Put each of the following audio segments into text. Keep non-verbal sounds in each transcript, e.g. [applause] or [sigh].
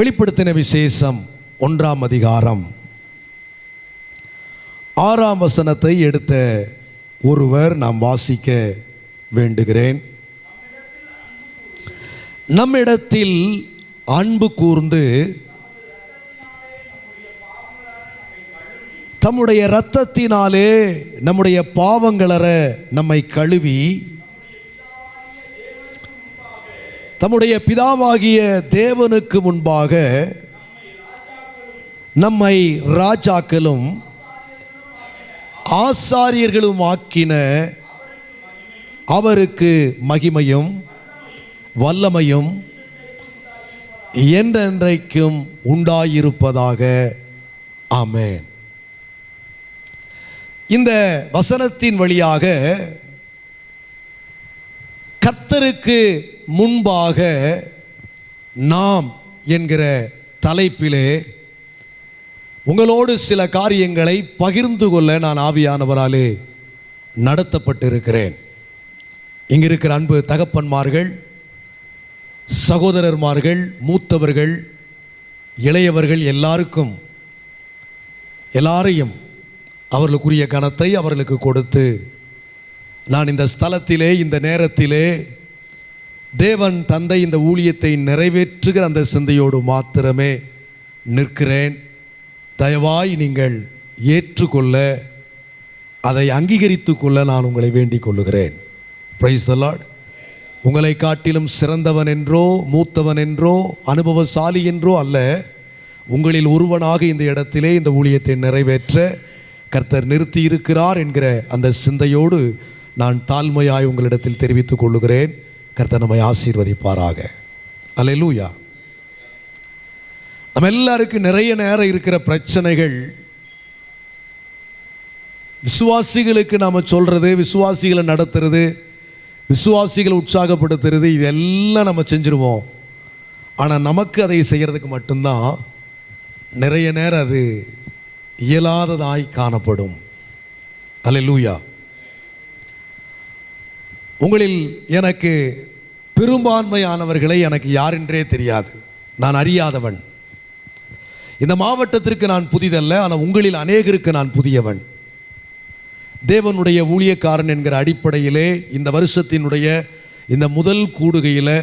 வெளிப்படுத்தின விசேஷம் ஒன்றாம் அதிகாரம். ஆறாம் வசனத்தை எடுத்த ஒருவர் நாம் வாசிக்க வேண்டுகிறேன். நம்மிடத்தில் அன்பு கூர்ந்து தம்முடைய இரத்தத்தினாலே நம்முடைய பாவங்களற நம்மை கழுவி தம்முடைய பிதாவாகிய தேவனுக்கு முன்பாக நம்மை ராஜாக்களும் ஆசாரியர்களும் ஆக்கின அவருக்கு மகிமையும் வல்லமையும் என்றென்றைக்கும் உண்டாயிருப்பதாக. ஆமேன். இந்த வசனத்தின் வழியாக கத்தருக்கு முன்பாக நாம் என்கிற தலைப்பிலே உங்களோடு சில காரியங்களை பகிர்ந்து கொள்ள நான் ஆவியானவராலே நடத்தப்பட்டிருக்கிறேன். இங்கே இருக்கிற அன்பு தகப்பன்மார்கள் சகோதரர்மார்கள் மூத்தவர்கள் இளையவர்கள் எல்லாருக்கும் எல்லாரையும் அவர்களுக்குரிய கனத்தை அவர்களுக்கு கொடுத்து நான் இந்த ஸ்தலத்திலே இந்த நேரத்திலே தேவன் தந்தை இந்த ஊழியத்தை நிறைவேற்றுகிற அந்த சிந்தையோடு மாத்திரமே நிற்கிறேன். தயவாய் நீங்கள் ஏற்றுக்கொள்ள அதை அங்கீகரித்து கொள்ள நான் உங்களை வேண்டிக் கொள்ளுகிறேன். பிரைஸ் த லார்ட் உங்களை காட்டிலும் சிறந்தவன் என்றோ மூத்தவன் என்றோ அனுபவசாலி என்றோ அல்ல உங்களில் ஒருவனாக இந்த இடத்திலே இந்த ஊழியத்தை நிறைவேற்ற கர்த்தர் நிறுத்தி இருக்கிறார் என்கிற அந்த சிந்தையோடு நான் தாழ்மையாய் உங்களிடத்தில் தெரிவித்துக் கொள்ளுகிறேன். கர்த்தர் நம்மை ஆசீர்வதிப்பாராக. அலையலூயா நம்ம எல்லாருக்கும் நிறைய நேரம் இருக்கிற பிரச்சனைகள். விசுவாசிகளுக்கு நாம் சொல்கிறது விசுவாசிகளை நடத்துறது விசுவாசிகளை உற்சாகப்படுத்துறது இதெல்லாம் நம்ம செஞ்சுருவோம். ஆனால் நமக்கு அதை செய்கிறதுக்கு மட்டும்தான் நிறைய நேரம் அது இயலாததாய் காணப்படும். அல்லேலூயா உங்களில் எனக்கு பெரும்பான்மையானவர்களை எனக்கு யாரென்றே தெரியாது. நான் அறியாதவன். இந்த மாவட்டத்திற்கு நான் புதிதல்ல ஆனால் உங்களில் அநேகருக்கு நான் புதியவன். தேவனுடைய ஊழியக்காரன் என்கிற அடிப்படையிலே இந்த வருஷத்தினுடைய இந்த முதல் கூடுகையில்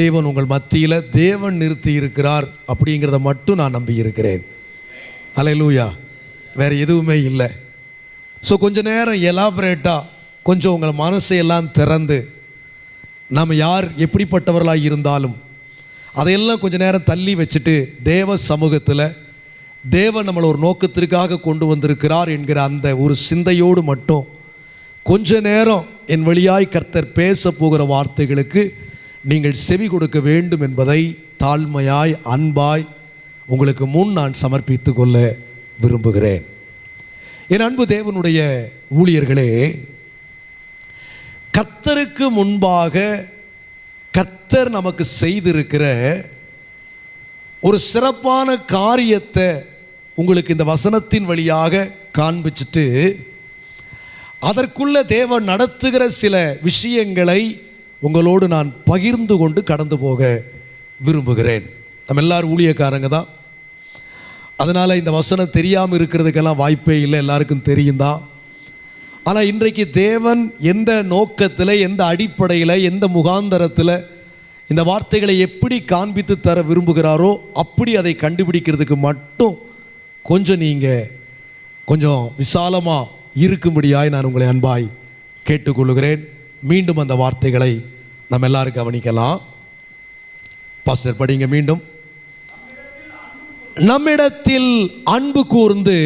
தேவன் உங்கள் மத்தியில் தேவன் நிறுத்தி இருக்கிறார் அப்படிங்கிறத மட்டும் நான் நம்பி இருக்கிறேன். அலையலூயா வேறு எதுவுமே இல்லை. ஸோ கொஞ்ச நேரம் எலாபரேட்டாக கொஞ்சம் உங்கள் மனசையெல்லாம் திறந்து நாம் யார் எப்படிப்பட்டவர்களாக இருந்தாலும் அதையெல்லாம் கொஞ்ச நேரம் தள்ளி வச்சுட்டு தேவ சமூகத்தில் தேவன் நம்மளை ஒரு நோக்கத்திற்காக கொண்டு வந்திருக்கிறார் என்கிற அந்த ஒரு சிந்தையோடு மட்டும் கொஞ்ச நேரம் என் வழியாய் கர்த்தர் பேச போகிற வார்த்தைகளுக்கு நீங்கள் செவி கொடுக்க வேண்டும் என்பதை தாழ்மையாய் அன்பாய் உங்களுக்கு முன் நான் சமர்ப்பித்து கொள்ள விரும்புகிறேன். என் அன்பு தேவனுடைய ஊழியர்களே கத்தருக்கு முன்பாக கத்தர் நமக்கு செய்திருக்கிற ஒரு சிறப்பான காரியத்தை உங்களுக்கு இந்த வசனத்தின் வழியாக காண்பிச்சிட்டு அதற்குள்ள தேவன் நடத்துகிற சில விஷயங்களை உங்களோடு நான் பகிர்ந்து கொண்டு கடந்து போக விரும்புகிறேன். நம்ம எல்லாரும் ஊழியக்காரங்க தான். அதனால் இந்த வசனம் தெரியாமல் இருக்கிறதுக்கெல்லாம் வாய்ப்பே இல்லை. எல்லாருக்கும் தெரியும் தான் ஆனால் இன்றைக்கு தேவன் எந்த நோக்கத்தில் எந்த அடிப்படையில் எந்த முகாந்தரத்தில் இந்த வார்த்தைகளை எப்படி காண்பித்து தர விரும்புகிறாரோ அப்படி அதை கண்டுபிடிக்கிறதுக்கு மட்டும் கொஞ்சம் நீங்கள் கொஞ்சம் விசாலமாக இருக்கும்படியாய் நான் உங்களை அன்பாய் கேட்டுக்கொள்ளுகிறேன். மீண்டும் அந்த வார்த்தைகளை நம்ம எல்லாரும் கவனிக்கலாம். பாஸ்டர் படிங்க மீண்டும். நம்மிடத்தில் அன்பு கூர்ந்து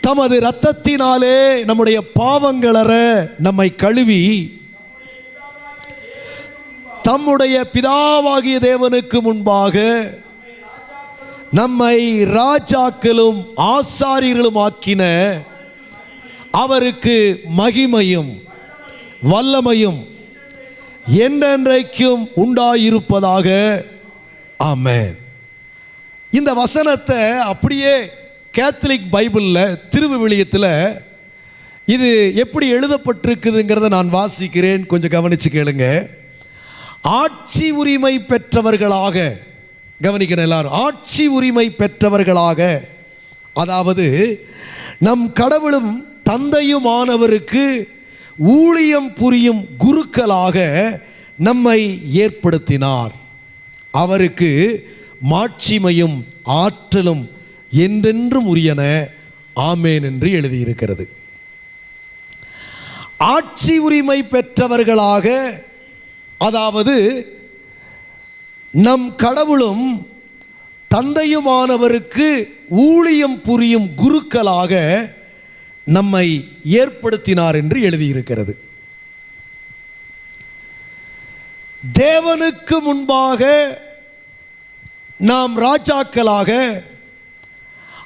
தமது இரத்தத்தினாலே நம்முடைய பாவங்களற நம்மை கழுவி தம்முடைய பிதாவாகிய தேவனுக்கு முன்பாக நம்மை ராஜாக்களும் ஆசாரியர்களும் ஆக்கின அவருக்கு மகிமையும் வல்லமையும் என்றென்றைக்கும் உண்டாயிருப்பதாக. ஆமென். இந்த வசனத்தை அப்படியே கேத்தலிக் பைபிளில் திருவிவிலியத்தில் இது எப்படி எழுதப்பட்டிருக்குதுங்கிறத நான் வாசிக்கிறேன். கொஞ்சம் கவனித்து கேளுங்க. ஆட்சி உரிமை பெற்றவர்களாக கவனிக்கிறேன் எல்லாரும் ஆட்சி உரிமை பெற்றவர்களாக அதாவது நம் கடவுளும் தந்தையுமானவருக்கு ஊழியம் புரியும் குருக்களாக நம்மை ஏற்படுத்தினார். அவருக்கு மாட்சிமையும் ஆற்றலும் என்றென்றும் உரியன ஆமேன் என்று எழுதியிருக்கிறது. ஆட்சி உரிமை பெற்றவர்களாக அதாவது நம் கடவுளும் தந்தையுமானவருக்கு ஊழியம் புரியும் குருக்களாக நம்மை ஏற்படுத்தினார் என்று எழுதியிருக்கிறது. தேவனுக்கு முன்பாக நாம் ராஜாக்களாக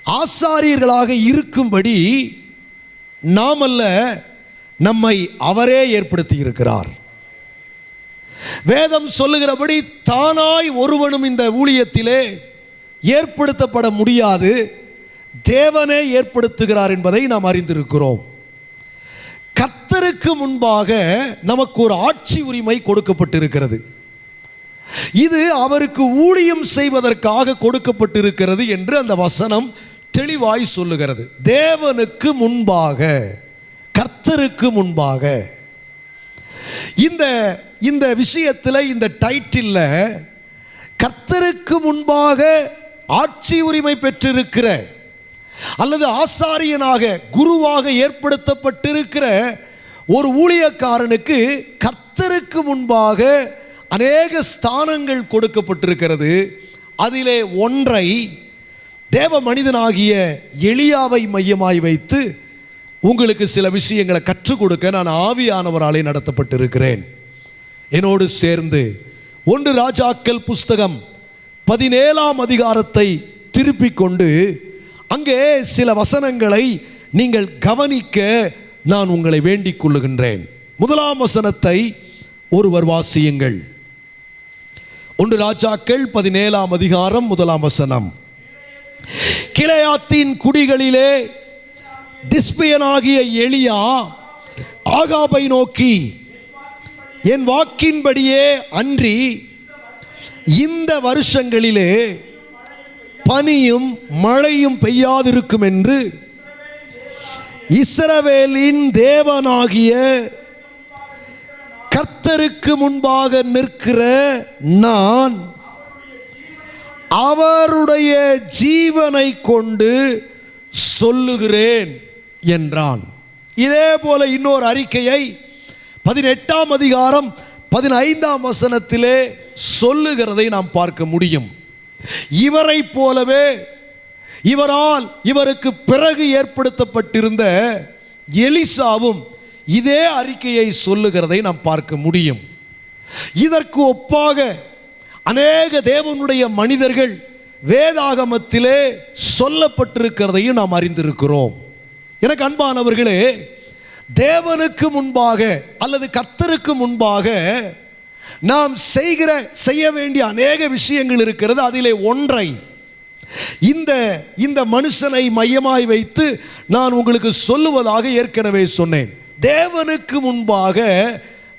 ஆசாரியர்களாக இருக்கும்படி நாமல்ல நம்மை அவரே ஏற்படுத்தி இருக்கிறார் வேதம் சொல்லுகிறபடி தானாய் ஒருவனும் இந்த ஊழியத்திலே ஏற்படுத்தப்பட முடியாது. தேவனே ஏற்படுத்துகிறார் என்பதை நாம் அறிந்திருக்கிறோம். கத்தருக்கு முன்பாக நமக்கு ஒரு ஆட்சி உரிமை கொடுக்கப்பட்டிருக்கிறது. இது அவருக்கு ஊழியம் செய்வதற்காக கொடுக்கப்பட்டிருக்கிறது என்று அந்த வசனம் தெளிவாய் சொல்லுகிறது. தேவனுக்கு முன்பாக கர்த்தருக்கு முன்பாக. இந்த இந்த விஷயத்தில் இந்த டைட்டிலில் கர்த்தருக்கு முன்பாக ஆட்சி உரிமை பெற்றிருக்கிற அல்லது ஆசாரியனாக குருவாக ஏற்படுத்தப்பட்டிருக்கிற ஒரு ஊழியக்காரனுக்கு கர்த்தருக்கு முன்பாக அநேக ஸ்தானங்கள் கொடுக்கப்பட்டிருக்கிறது. அதிலே ஒன்றை தேவ மனிதனாகிய எளியாவை மையமாய் வைத்து உங்களுக்கு சில விஷயங்களை கற்றுக் கொடுக்க நான் ஆவியானவராலே நடத்தப்பட்டிருக்கிறேன். என்னோடு சேர்ந்து ஒன்று ராஜாக்கள் புஸ்தகம் பதினேழாம் அதிகாரத்தை திருப்பி கொண்டு அங்கே சில வசனங்களை நீங்கள் கவனிக்க நான் உங்களை வேண்டிக் கொள்ளுகின்றேன். முதலாம் வசனத்தை ஒருவர் வாசியுங்கள். ஒன்று ராஜாக்கள் பதினேழாம் அதிகாரம் முதலாம் வசனம். கிளையாத்தின் குடிகளிலே திஸ்பியனாகிய எளியா ஆகாபை நோக்கி என் வாக்கின்படியே அன்றி இந்த வருஷங்களிலே பனியும் மழையும் பெய்யாதிருக்கும் என்று இஸ்ரவேலின் தேவனாகிய கர்த்தருக்கு முன்பாக நிற்கிற நான் அவருடைய ஜீவனை கொண்டு சொல்லுகிறேன் என்றான். இதே போல இன்னொரு அறிக்கையை பதினெட்டாம் அதிகாரம் பதினைந்தாம் வசனத்திலே சொல்லுகிறதை நாம் பார்க்க முடியும். இவரை போலவே இவரால் இவருக்கு பிறகு ஏற்படுத்தப்பட்டிருந்த எலிசாவும் இதே அறிக்கையை சொல்லுகிறதை நாம் பார்க்க முடியும். இதற்கு ஒப்பாக அநேக தேவனுடைய மனிதர்கள் வேதாகமத்திலே சொல்லப்பட்டிருக்கிறதையும் நாம் அறிந்திருக்கிறோம். எனக்கு அன்பானவர்களே தேவனுக்கு முன்பாக அல்லது கர்த்தருக்கு முன்பாக நாம் செய்கிற செய்ய வேண்டிய அநேக விஷயங்கள் இருக்கிறது. அதிலே ஒன்றை இந்த இந்த மனுஷனை மையமாய் வைத்து நான் உங்களுக்கு சொல்லுவதாக ஏற்கனவே சொன்னேன். தேவனுக்கு முன்பாக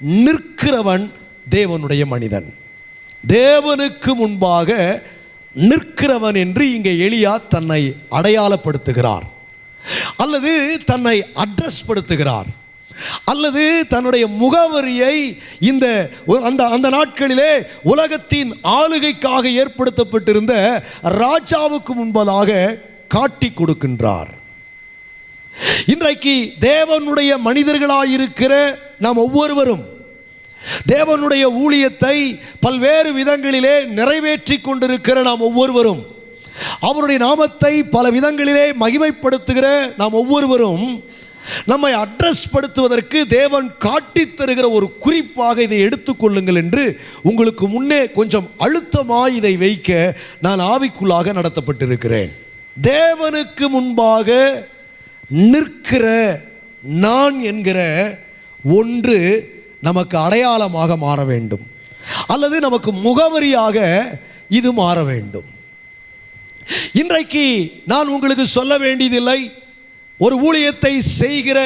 நிற்கிறவன் தேவனுடைய மனிதன். தேவனுக்கு முன்பாக நிற்கிறவன் என்று இங்கே எளியா தன்னை அடையாளப்படுத்துகிறார். அல்லது தன்னை அட்ரஸ் படுத்துகிறார். அல்லது தன்னுடைய முகவரியை இந்த அந்த அந்த நாட்களிலே உலகத்தின் ஆளுகைக்காக ஏற்படுத்தப்பட்டிருந்த ராஜாவுக்கு முன்பதாக காட்டி கொடுக்கின்றார். இன்றைக்கு தேவனுடைய மனிதர்களாயிருக்கிற நாம் ஒவ்வொருவரும் தேவனுடைய ஊழியத்தை பல்வேறு விதங்களிலே நிறைவேற்றி கொண்டிருக்கிற நாம் ஒவ்வொருவரும். அவருடைய நாமத்தை பல விதங்களிலே மகிமைப்படுத்துகிற நாம் ஒவ்வொருவரும் நம்மை அட்ரஸ் படுத்துவதற்கு தேவன் காட்டித் தருகிற ஒரு குறிப்பாக இதை எடுத்துக்கொள்ளுங்கள் என்று உங்களுக்கு முன்னே கொஞ்சம் அழுத்தமாய் இதை வைக்க நான் ஆவிக்குள்ளாக நடத்தப்பட்டிருக்கிறேன். தேவனுக்கு முன்பாக நிற்கிற நான் என்கிற ஒன்று நமக்கு அடையாளமாக மாற வேண்டும். அல்லது நமக்கு முகவரியாக இது மாற வேண்டும். இன்றைக்கு நான் உங்களுக்கு சொல்ல வேண்டியதில்லை. ஒரு ஊழியத்தை செய்கிற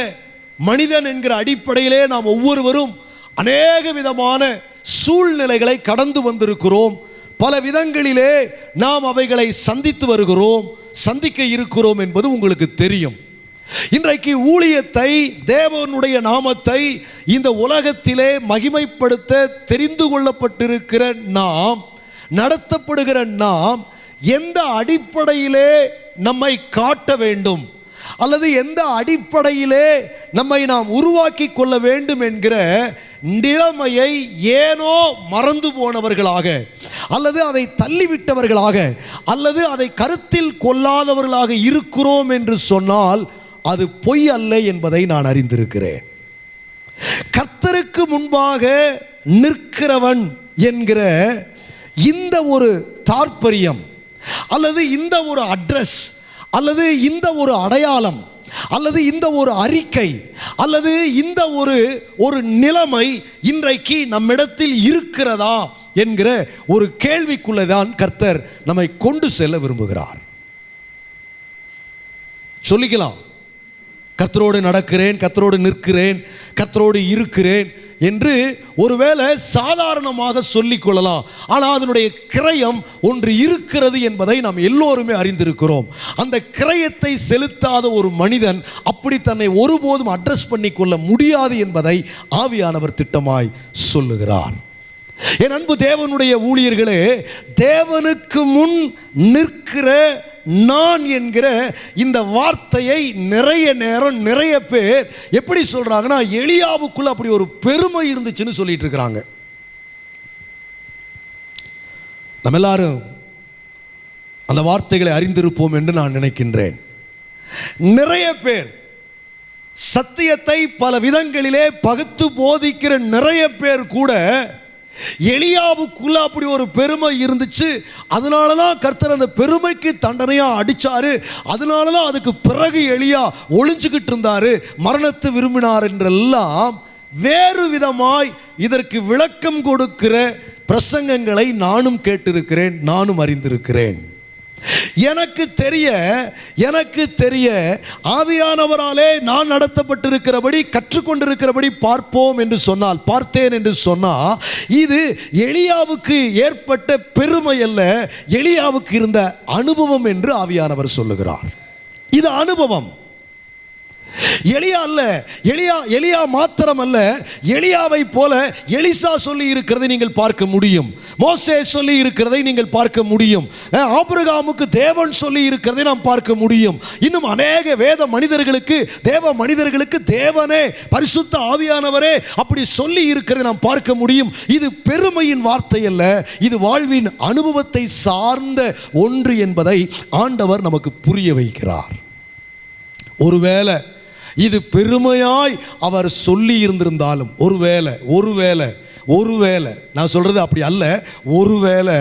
மனிதன் என்கிற அடிப்படையிலே நாம் ஒவ்வொருவரும் அநேக விதமான சூழ்நிலைகளை கடந்து வந்திருக்கிறோம். பல விதங்களிலே நாம் அவைகளை சந்தித்து வருகிறோம். சந்திக்க இருக்கிறோம் என்பது உங்களுக்கு தெரியும். இன்றைக்கு ஊழியத்தை தேவனுடைய நாமத்தை இந்த உலகத்திலே மகிமைப்படுத்த தெரிந்து கொள்ளப்பட்டிருக்கிற நாம் நடத்தப்படுகிற நாம் எந்த அடிப்படையிலே நம்மை காட்ட வேண்டும்? அல்லது எந்த அடிப்படையிலே நம்மை நாம் உருவாக்கி கொள்ள வேண்டும் என்கிற நிலைமையை ஏனோ மறந்து போனவர்களாக அல்லது அதை தள்ளிவிட்டவர்களாக அல்லது அதை கருத்தில் கொள்ளாதவர்களாக இருக்கிறோம் என்று சொன்னால் அது பொய் அல்ல என்பதை நான் அறிந்திருக்கிறேன். கர்த்தருக்கு முன்பாக நிற்கிறவன் என்கிற இந்த ஒரு தாற்பரியம் அல்லது இந்த ஒரு அட்ரஸ் அல்லது இந்த ஒரு அடையாளம் அல்லது இந்த ஒரு அறிக்கை அல்லது இந்த ஒரு ஒரு நிலைமை இன்றைக்கு நம்மிடத்தில் இருக்கிறதா என்கிற ஒரு கேள்விக்குள்ளே தான் கர்த்தர் நம்மை கொண்டு செல்ல விரும்புகிறார். சொல்லிக்கலாம். கத்தரோடு நடக்கிறேன் கத்தரோடு நிற்கிறேன் கத்தரோடு இருக்கிறேன் என்று ஒருவேளை சாதாரணமாக சொல்லிக்கொள்ளலாம் ஆனால் அதனுடைய கிரயம் ஒன்று இருக்கிறது என்பதை நாம் எல்லோருமே அறிந்திருக்கிறோம். அந்த கிரயத்தை செலுத்தாத ஒரு மனிதன் அப்படி தன்னை ஒருபோதும் அட்ரஸ் பண்ணி கொள்ள முடியாது என்பதை ஆவியானவர் திட்டமாய் சொல்லுகிறார். என் அன்பு தேவனுடைய ஊழியர்களே தேவனுக்கு முன் நிற்கிற நான் என்கிற இந்த வார்த்தையை நிறைய நேரம் நிறைய பேர் எப்படி சொல்றாங்கன்னா எளியாவுக்குள்ள அப்படி ஒரு பெருமை இருந்துச்சுன்னு சொல்லிட்டு இருக்கிறாங்க. நம்ம எல்லாரும் அந்த வார்த்தைகளை அறிந்திருப்போம் என்று நான் நினைக்கின்றேன். நிறைய பேர் சத்தியத்தை பல விதங்களிலே பகுத்து போதிக்கிற நிறைய பேர் கூட எளியாவுக்குள்ள அப்படி ஒரு பெருமை இருந்துச்சு. அதனால தான் கர்த்தர் அந்த பெருமைக்கு தண்டனையா அடிச்சாரு. அதனால தான் அதுக்கு பிறகு எளியா ஒளிஞ்சுக்கிட்டு இருந்தாரு. மரணத்தை விரும்பினார் என்றெல்லாம் வேறு விதமாய் இதற்கு விளக்கம் கொடுக்கிற பிரசங்கங்களை நானும் கேட்டிருக்கிறேன் நானும் அறிந்திருக்கிறேன். எனக்கு தெரிய எனக்கு தெரிய ஆவியானவராலே நான் நடத்தப்பட்டிருக்கிறபடி கற்றுக்கொண்டிருக்கிறபடி பார்ப்போம் என்று சொன்னால் பார்த்தேன் என்று சொன்னால் இது எளியாவுக்கு ஏற்பட்ட பெருமை அல்ல எளியாவுக்கு இருந்த அனுபவம் என்று ஆவியானவர் சொல்லுகிறார். இது அனுபவம். எளியா அல்ல. எளியா எளியா மாத்திரம் அல்ல எளியாவை போல எலிசா சொல்லி இருக்கிறதை நீங்கள் பார்க்க முடியும். மோசே சொல்லி இருக்கிறதை நீங்கள் பார்க்க முடியும். ஆபிரகாமுக்கு தேவன் சொல்லி இருக்கிறதை நாம் பார்க்க முடியும். இன்னும் அநேக வேத மனிதர்களுக்கு தேவ மனிதர்களுக்கு தேவனே பரிசுத்த ஆவியானவரே அப்படி சொல்லி இருக்கிறதை நாம் பார்க்க முடியும். இது பெருமையின் வார்த்தை அல்ல. இது வாழ்வின் அனுபவத்தை சார்ந்த ஒன்று என்பதை ஆண்டவர் நமக்கு புரிய வைக்கிறார். ஒருவேளை இது பெருமையாய் அவர் சொல்லி இருந்திருந்தாலும் ஒருவேளை ஒருவேளை ஒருவேளை நான் சொல்றது அப்படி அல்ல ஒருவேளை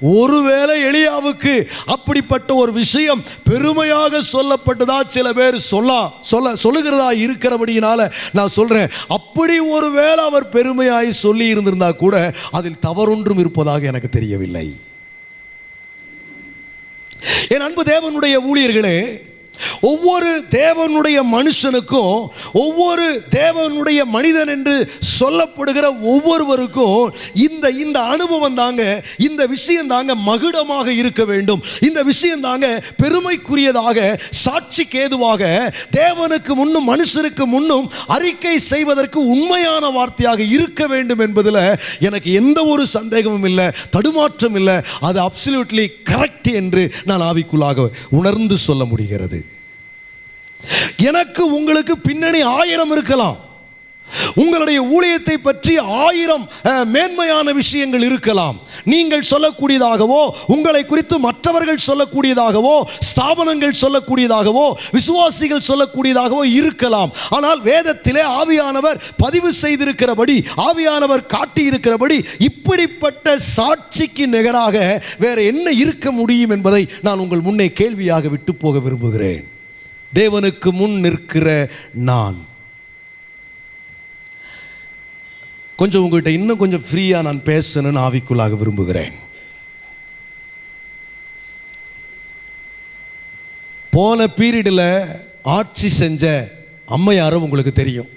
ஒருவேளை எளியாவுக்கு அப்படிப்பட்ட ஒரு விஷயம் பெருமையாக சொல்லப்பட்டதா சில பேர் சொல்ல சொல்ல சொல்லுகிறதா இருக்கிறபடியினால நான் சொல்றேன். அப்படி ஒருவேளை அவர் பெருமையாய் சொல்லி இருந்திருந்தா கூட அதில் தவறொன்றும் இருப்பதாக எனக்கு தெரியவில்லை. என் அன்பு தேவனுடைய ஊழியர்களே ஒவ்வொரு தேவனுடைய மனுஷனுக்கும் ஒவ்வொரு தேவனுடைய மனிதன் என்று சொல்லப்படுகிற ஒவ்வொருவருக்கும் இந்த இந்த அனுபவம் தாங்க இந்த விஷயம் தாங்க மகுடமாக இருக்க வேண்டும். இந்த விஷயம் தாங்க பெருமைக்குரியதாக சாட்சிக்கு ஏதுவாக தேவனுக்கு முன்னும் மனுஷருக்கு முன்னும் அறிக்கை செய்வதற்கு உண்மையான வார்த்தையாக இருக்க வேண்டும் என்பதில் எனக்கு எந்த ஒரு சந்தேகமும் இல்லை தடுமாற்றம் இல்லை. அது அப்சல்யூட்லி கரெக்ட் என்று நான் ஆவிக்குள்ளாக உணர்ந்து சொல்ல முடிகிறது. எனக்கு உங்களுக்கு பின்னணி ஆயிரம் இருக்கலாம். உங்களுடைய ஊழியத்தை பற்றி ஆயிரம் மேன்மையான விஷயங்கள் இருக்கலாம். நீங்கள் சொல்லக்கூடியதாகவோ உங்களை குறித்து மற்றவர்கள் சொல்லக்கூடியதாகவோ ஸ்தாபனங்கள் சொல்லக்கூடியதாகவோ விசுவாசிகள் சொல்லக்கூடியதாகவோ இருக்கலாம். ஆனால் வேதத்திலே ஆவியானவர் பதிவு செய்திருக்கிறபடி ஆவியானவர் காட்டியிருக்கிறபடி இப்படிப்பட்ட சாட்சிக்கு நிகராக வேற என்ன இருக்க முடியும் என்பதை நான் உங்கள் முன்னே கேள்வியாக விட்டு போக விரும்புகிறேன். தேவனுக்கு முன் நிற்கிற நான். கொஞ்சம் உங்கள்கிட்ட இன்னும் கொஞ்சம் ஃப்ரீயாக நான் பேசணும்னு ஆவிக்குள்ளாக விரும்புகிறேன். போன பீரியடில் ஆட்சி செஞ்ச அம்மையாரும் உங்களுக்கு தெரியும்.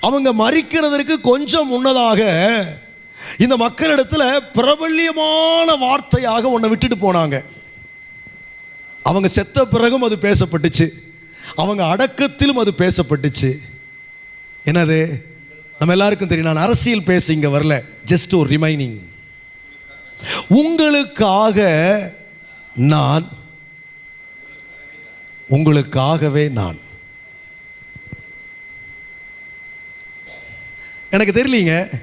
அவங்க மறிக்கிறதற்கு கொஞ்சம் முன்னதாக இந்த மக்களிடத்தில் பிரபல்யமான வார்த்தையாக ஒன்றை விட்டுட்டு போனாங்க. அவங்க செத்த பிறகும் அது பேசப்பட்டுச்சு. அவங்க அடக்கத்திலும் அது பேசப்பட்டுச்சு. என்னது? நம்ம எல்லாருக்கும் தெரியும் நான் அரசியல் பேச இங்கே வரல. ஜஸ்ட் ஒரு ரிமைனிங் உங்களுக்காக நான் உங்களுக்காகவே நான். எனக்கு தெரியலீங்க.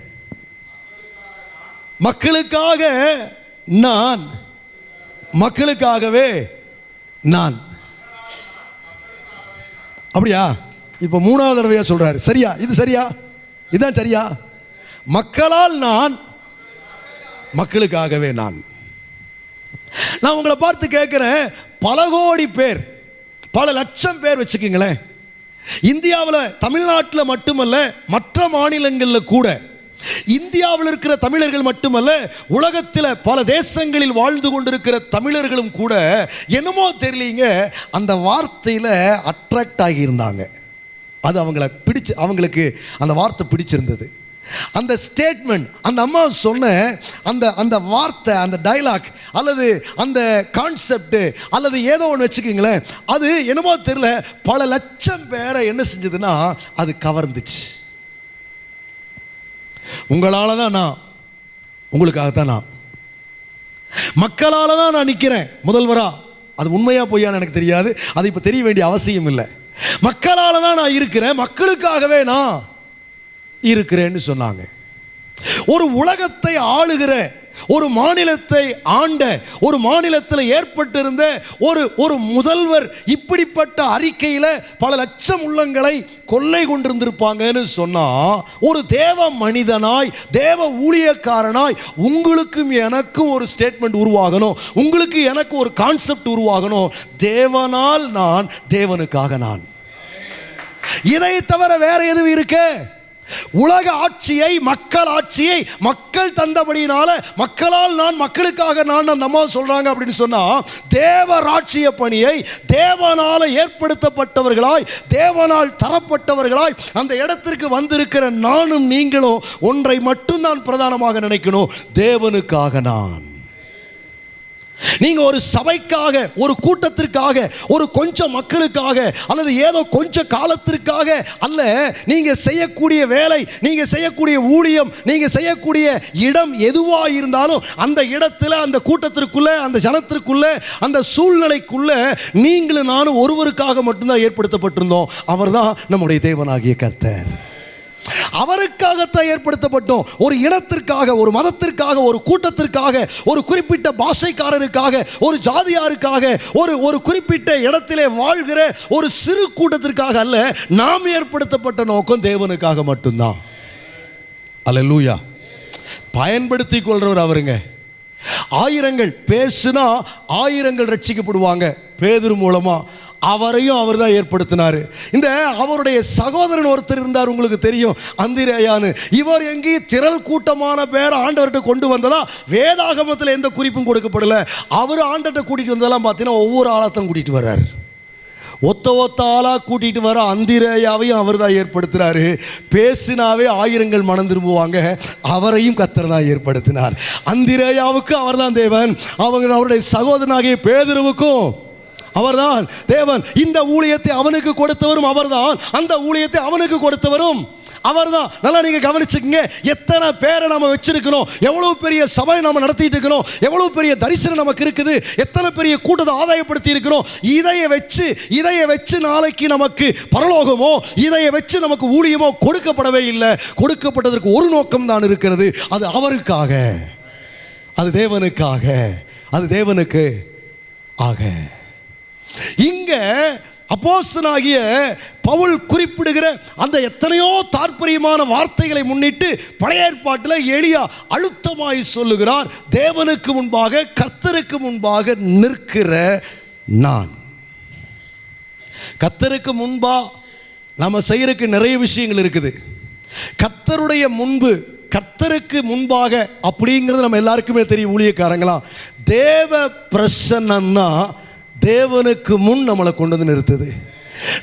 மக்களுக்காக நான் மக்களுக்காகவே நான். அப்படியா? இப்போ மூணாவது தடவையாக சொல்கிறாரு சரியா? இது சரியா? இதுதான் சரியா? மக்களால் நான் மக்களுக்காகவே நான். நான் உங்களை பார்த்து கேட்குறேன். பல கோடி பேர் பல லட்சம் பேர் வச்சுக்கோங்களேன். இந்தியாவில் தமிழ்நாட்டில் மட்டுமல்ல மற்ற மாநிலங்களில் கூட இந்தியாவில் இருக்கிற தமிழர்கள் மட்டுமல்ல உலகத்தில் பல தேசங்களில் வாழ்ந்து கொண்டிருக்கிற தமிழர்களும் கூட என்னமோ தெரியலீங்க அந்த வார்த்தையில் அட்ராக்ட் ஆகியிருந்தாங்க. அது அவங்கள பிடிச்சு அவங்களுக்கு அந்த வார்த்தை பிடிச்சிருந்தது. அந்த ஸ்டேட்மெண்ட் அந்த அம்மா சொன்ன அந்த அந்த வார்த்தை அந்த டைலாக் அல்லது அந்த கான்செப்ட் அல்லது ஏதோ ஒன்று வச்சுக்கிங்களேன் அது என்னமோ தெரியல பல லட்சம் பேரை என்ன செஞ்சதுன்னா அது கவர்ந்துச்சு. உங்களால் தான் நான் உங்களுக்காகத்தான் நான். மக்களால் தான் நான் நிற்கிறேன் முதல்வரா. அது உண்மையாக பொய்யான்னு எனக்கு தெரியாது. அது இப்போ தெரிய வேண்டிய அவசியம் இல்லை. மக்களால் தான் நான் இருக்கிறேன் மக்களுக்காகவே நான் இருக்கிறேன்னு சொன்னாங்க. ஒரு உலகத்தை ஆளுகிற ஒரு மாநிலத்தை ஆண்ட ஒரு மாநிலத்தில் ஏற்பட்டிருந்த ஒரு ஒரு முதல்வர் இப்படிப்பட்ட அறிக்கையில் பல லட்சம் உள்ளங்களை கொள்ளை கொண்டிருந்திருப்பாங்கன்னு சொன்னா ஒரு தேவ மனிதனாய் தேவ ஊழியக்காரனாய் உங்களுக்கும் எனக்கும் ஒரு ஸ்டேட்மெண்ட் உருவாகணும். உங்களுக்கு எனக்கு ஒரு கான்செப்ட் உருவாகணும். தேவனால் நான் தேவனுக்காக நான். இதை தவிர வேற எதுவும் இருக்கு? உலக ஆட்சியை மக்கள் ஆட்சியை மக்கள் தந்தபடியினால மக்களால் நான் மக்களுக்காக நான் அந்த அம்மா சொல்றாங்க அப்படின்னு சொன்னா தேவ ராட்சிய பணியை தேவனால ஏற்படுத்தப்பட்டவர்களாய் தேவனால் தரப்பட்டவர்களாய் அந்த இடத்திற்கு வந்திருக்கிற நானும் நீங்களும் ஒன்றை மட்டும்தான் பிரதானமாக நினைக்கணும். தேவனுக்காக நான். நீங்க ஒரு சபைக்காக ஒரு கூட்டத்திற்காக ஒரு கொஞ்சம் மக்களுக்காக அல்லது ஏதோ கொஞ்ச காலத்திற்காக அல்ல நீங்க செய்யக்கூடிய வேலை நீங்க செய்யக்கூடிய ஊழியம் நீங்க செய்யக்கூடிய இடம் எதுவா இருந்தாலும் அந்த இடத்துல அந்த கூட்டத்திற்குள்ள அந்த ஜனத்திற்குள்ள அந்த சூழ்நிலைக்குள்ள நீங்களும் நானும் ஒருவருக்காக மட்டும்தான் ஏற்படுத்தப்பட்டிருந்தோம். அவர்தான் நம்முடைய தேவனாகிய கர்த்தர். அவருக்காகத்தான் ஏற்படுத்தப்பட்டோம். ஒரு இனத்திற்காக ஒரு மதத்திற்காக ஒரு கூட்டத்திற்காக ஒரு குறிப்பிட்ட பாஷைக்காரருக்காக ஒரு ஜாதியாருக்காக ஒரு ஒரு குறிப்பிட்ட இடத்திலே வாழ்கிற ஒரு சிறு கூட்டத்திற்காக அல்ல நாம் ஏற்படுத்தப்பட்ட நோக்கம் தேவனுக்காக மட்டும்தான். அல்ல லூயா பயன்படுத்தி கொள்றவர் அவருங்க. ஆயிரங்கள் பேசுனா ஆயிரங்கள் ரட்சிக்கப்படுவாங்க. பேதர் மூலமாக அவரையும் அவர் தான் ஏற்படுத்தினார். இந்த அவருடைய சகோதரன் ஒருத்தர் இருந்தார் உங்களுக்கு தெரியும். அந்திரேயான்னு இவர் எங்கேயும் திரள் கூட்டமான பேர் ஆண்டவர்கிட்ட கொண்டு வந்ததா? வேதாகமத்தில் எந்த குறிப்பும் கொடுக்கப்படல. அவர் ஆண்டர்கிட்ட கூட்டிகிட்டு வந்ததெல்லாம் பார்த்தீங்கன்னா ஒவ்வொரு ஆளத்தான் கூட்டிகிட்டு வர்றார். ஒத்த ஒத்த ஆளாக கூட்டிகிட்டு வர அந்திரேயாவையும் அவர் தான் ஏற்படுத்துகிறாரு பேசினாவே ஆயிரங்கள் மனம் திரும்புவாங்க. அவரையும் கத்தர் தான் ஏற்படுத்தினார். அந்திரேயாவுக்கு அவர் தான் தேவன். அவங்க அவருடைய சகோதரனாகிய பேதருவுக்கும் அவர்தான் தேவன். இந்த ஊழியத்தை அவனுக்கு கொடுத்தவரும் அவர்தான். அந்த ஊழியத்தை அவனுக்கு கொடுத்தவரும் அவர்தான். நல்லா நீங்க கவனிச்சுக்கங்க. எத்தனை பேரை நம்ம வச்சிருக்கிறோம். எவ்வளவு பெரிய சபை நம்ம நடத்திட்டு இருக்கிறோம். எவ்வளவு பெரிய தரிசனம் நமக்கு இருக்குது. எத்தனை பெரிய கூட்டத்தை ஆதாயப்படுத்தி இருக்கிறோம். இதைய வச்சு இதைய வச்சு நாளைக்கு நமக்கு பரலோகமோ இதைய வச்சு நமக்கு ஊழியமோ கொடுக்கப்படவே இல்லை. கொடுக்கப்பட்டதற்கு ஒரு நோக்கம் தான் இருக்கிறது. அது அவருக்காக. அது தேவனுக்காக. அது தேவனுக்கு ஆக. இங்க அப்போஸ்தனாகிய பவுல் குறிப்பிடுகிற அந்த எத்தனையோ தாற்பயமான வார்த்தைகளை முன்னிட்டு பழைய ஏற்பாட்டில் எளியா அழுத்தமாய் சொல்லுகிறார். தேவனுக்கு முன்பாக கர்த்தருக்கு முன்பாக நிற்கிற நான். கர்த்தருக்கு முன்பா நம்ம செய்யறதுக்கு நிறைய விஷயங்கள் இருக்குது. கர்த்தருடைய முன்பு கர்த்தருக்கு முன்பாக அப்படிங்கிறது நம்ம எல்லாருக்குமே தெரியும் ஊழியக்காரங்களா. தேவ பிரசன்னா தேவனுக்கு முன் நம்மளை கொண்டு வந்து நிறுத்துது.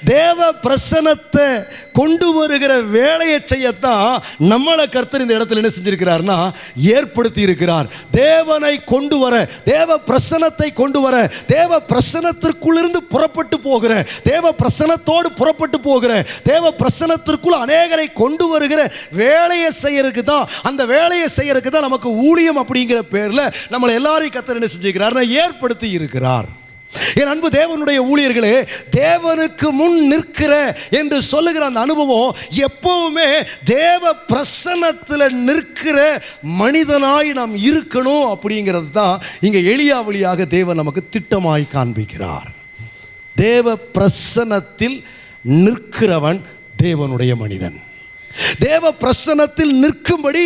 தேவ பிரசனத்தை கொண்டு வருகிற வேலையை செய்யத்தான் நம்மளை கர்த்தர் இந்த இடத்துல என்ன செஞ்சிருக்கிறார்னா ஏற்படுத்தி இருக்கிறார் தேவனை கொண்டு வர தேவ பிரசனத்தை கொண்டு வர தேவ பிரசனத்திற்குள்ளிருந்து புறப்பட்டு போகிற தேவ பிரசனத்தோடு புறப்பட்டு போகிற தேவ பிரசனத்திற்குள் அநேகரை கொண்டு வருகிற வேலையை செய்யறதுக்கு தான் அந்த வேலையை செய்யறதுக்கு தான் நமக்கு ஊழியம் அப்படிங்கிற பேரில் நம்மளை எல்லாரையும் கர்த்தர் என்ன செஞ்சிருக்கிறார் ஏற்படுத்தி இருக்கிறார் என் அன்பு தேவனுடைய ஊழியர்களே தேவனுக்கு முன் நிற்கிற என்று சொல்லுகிற அந்த அனுபவம் எப்பவுமே தேவ பிரசன்னத்தில் நிற்கிற மனிதனாய் நாம் இருக்கணும் அப்படிங்கிறது தான் இங்கே எளியா வழியாக தேவன் நமக்கு திட்டமாய் காண்பிக்கிறார். தேவ பிரசன்னத்தில் நிற்கிறவன் தேவனுடைய மனிதன். தேவ பிரசனத்தில் நிற்கும்படி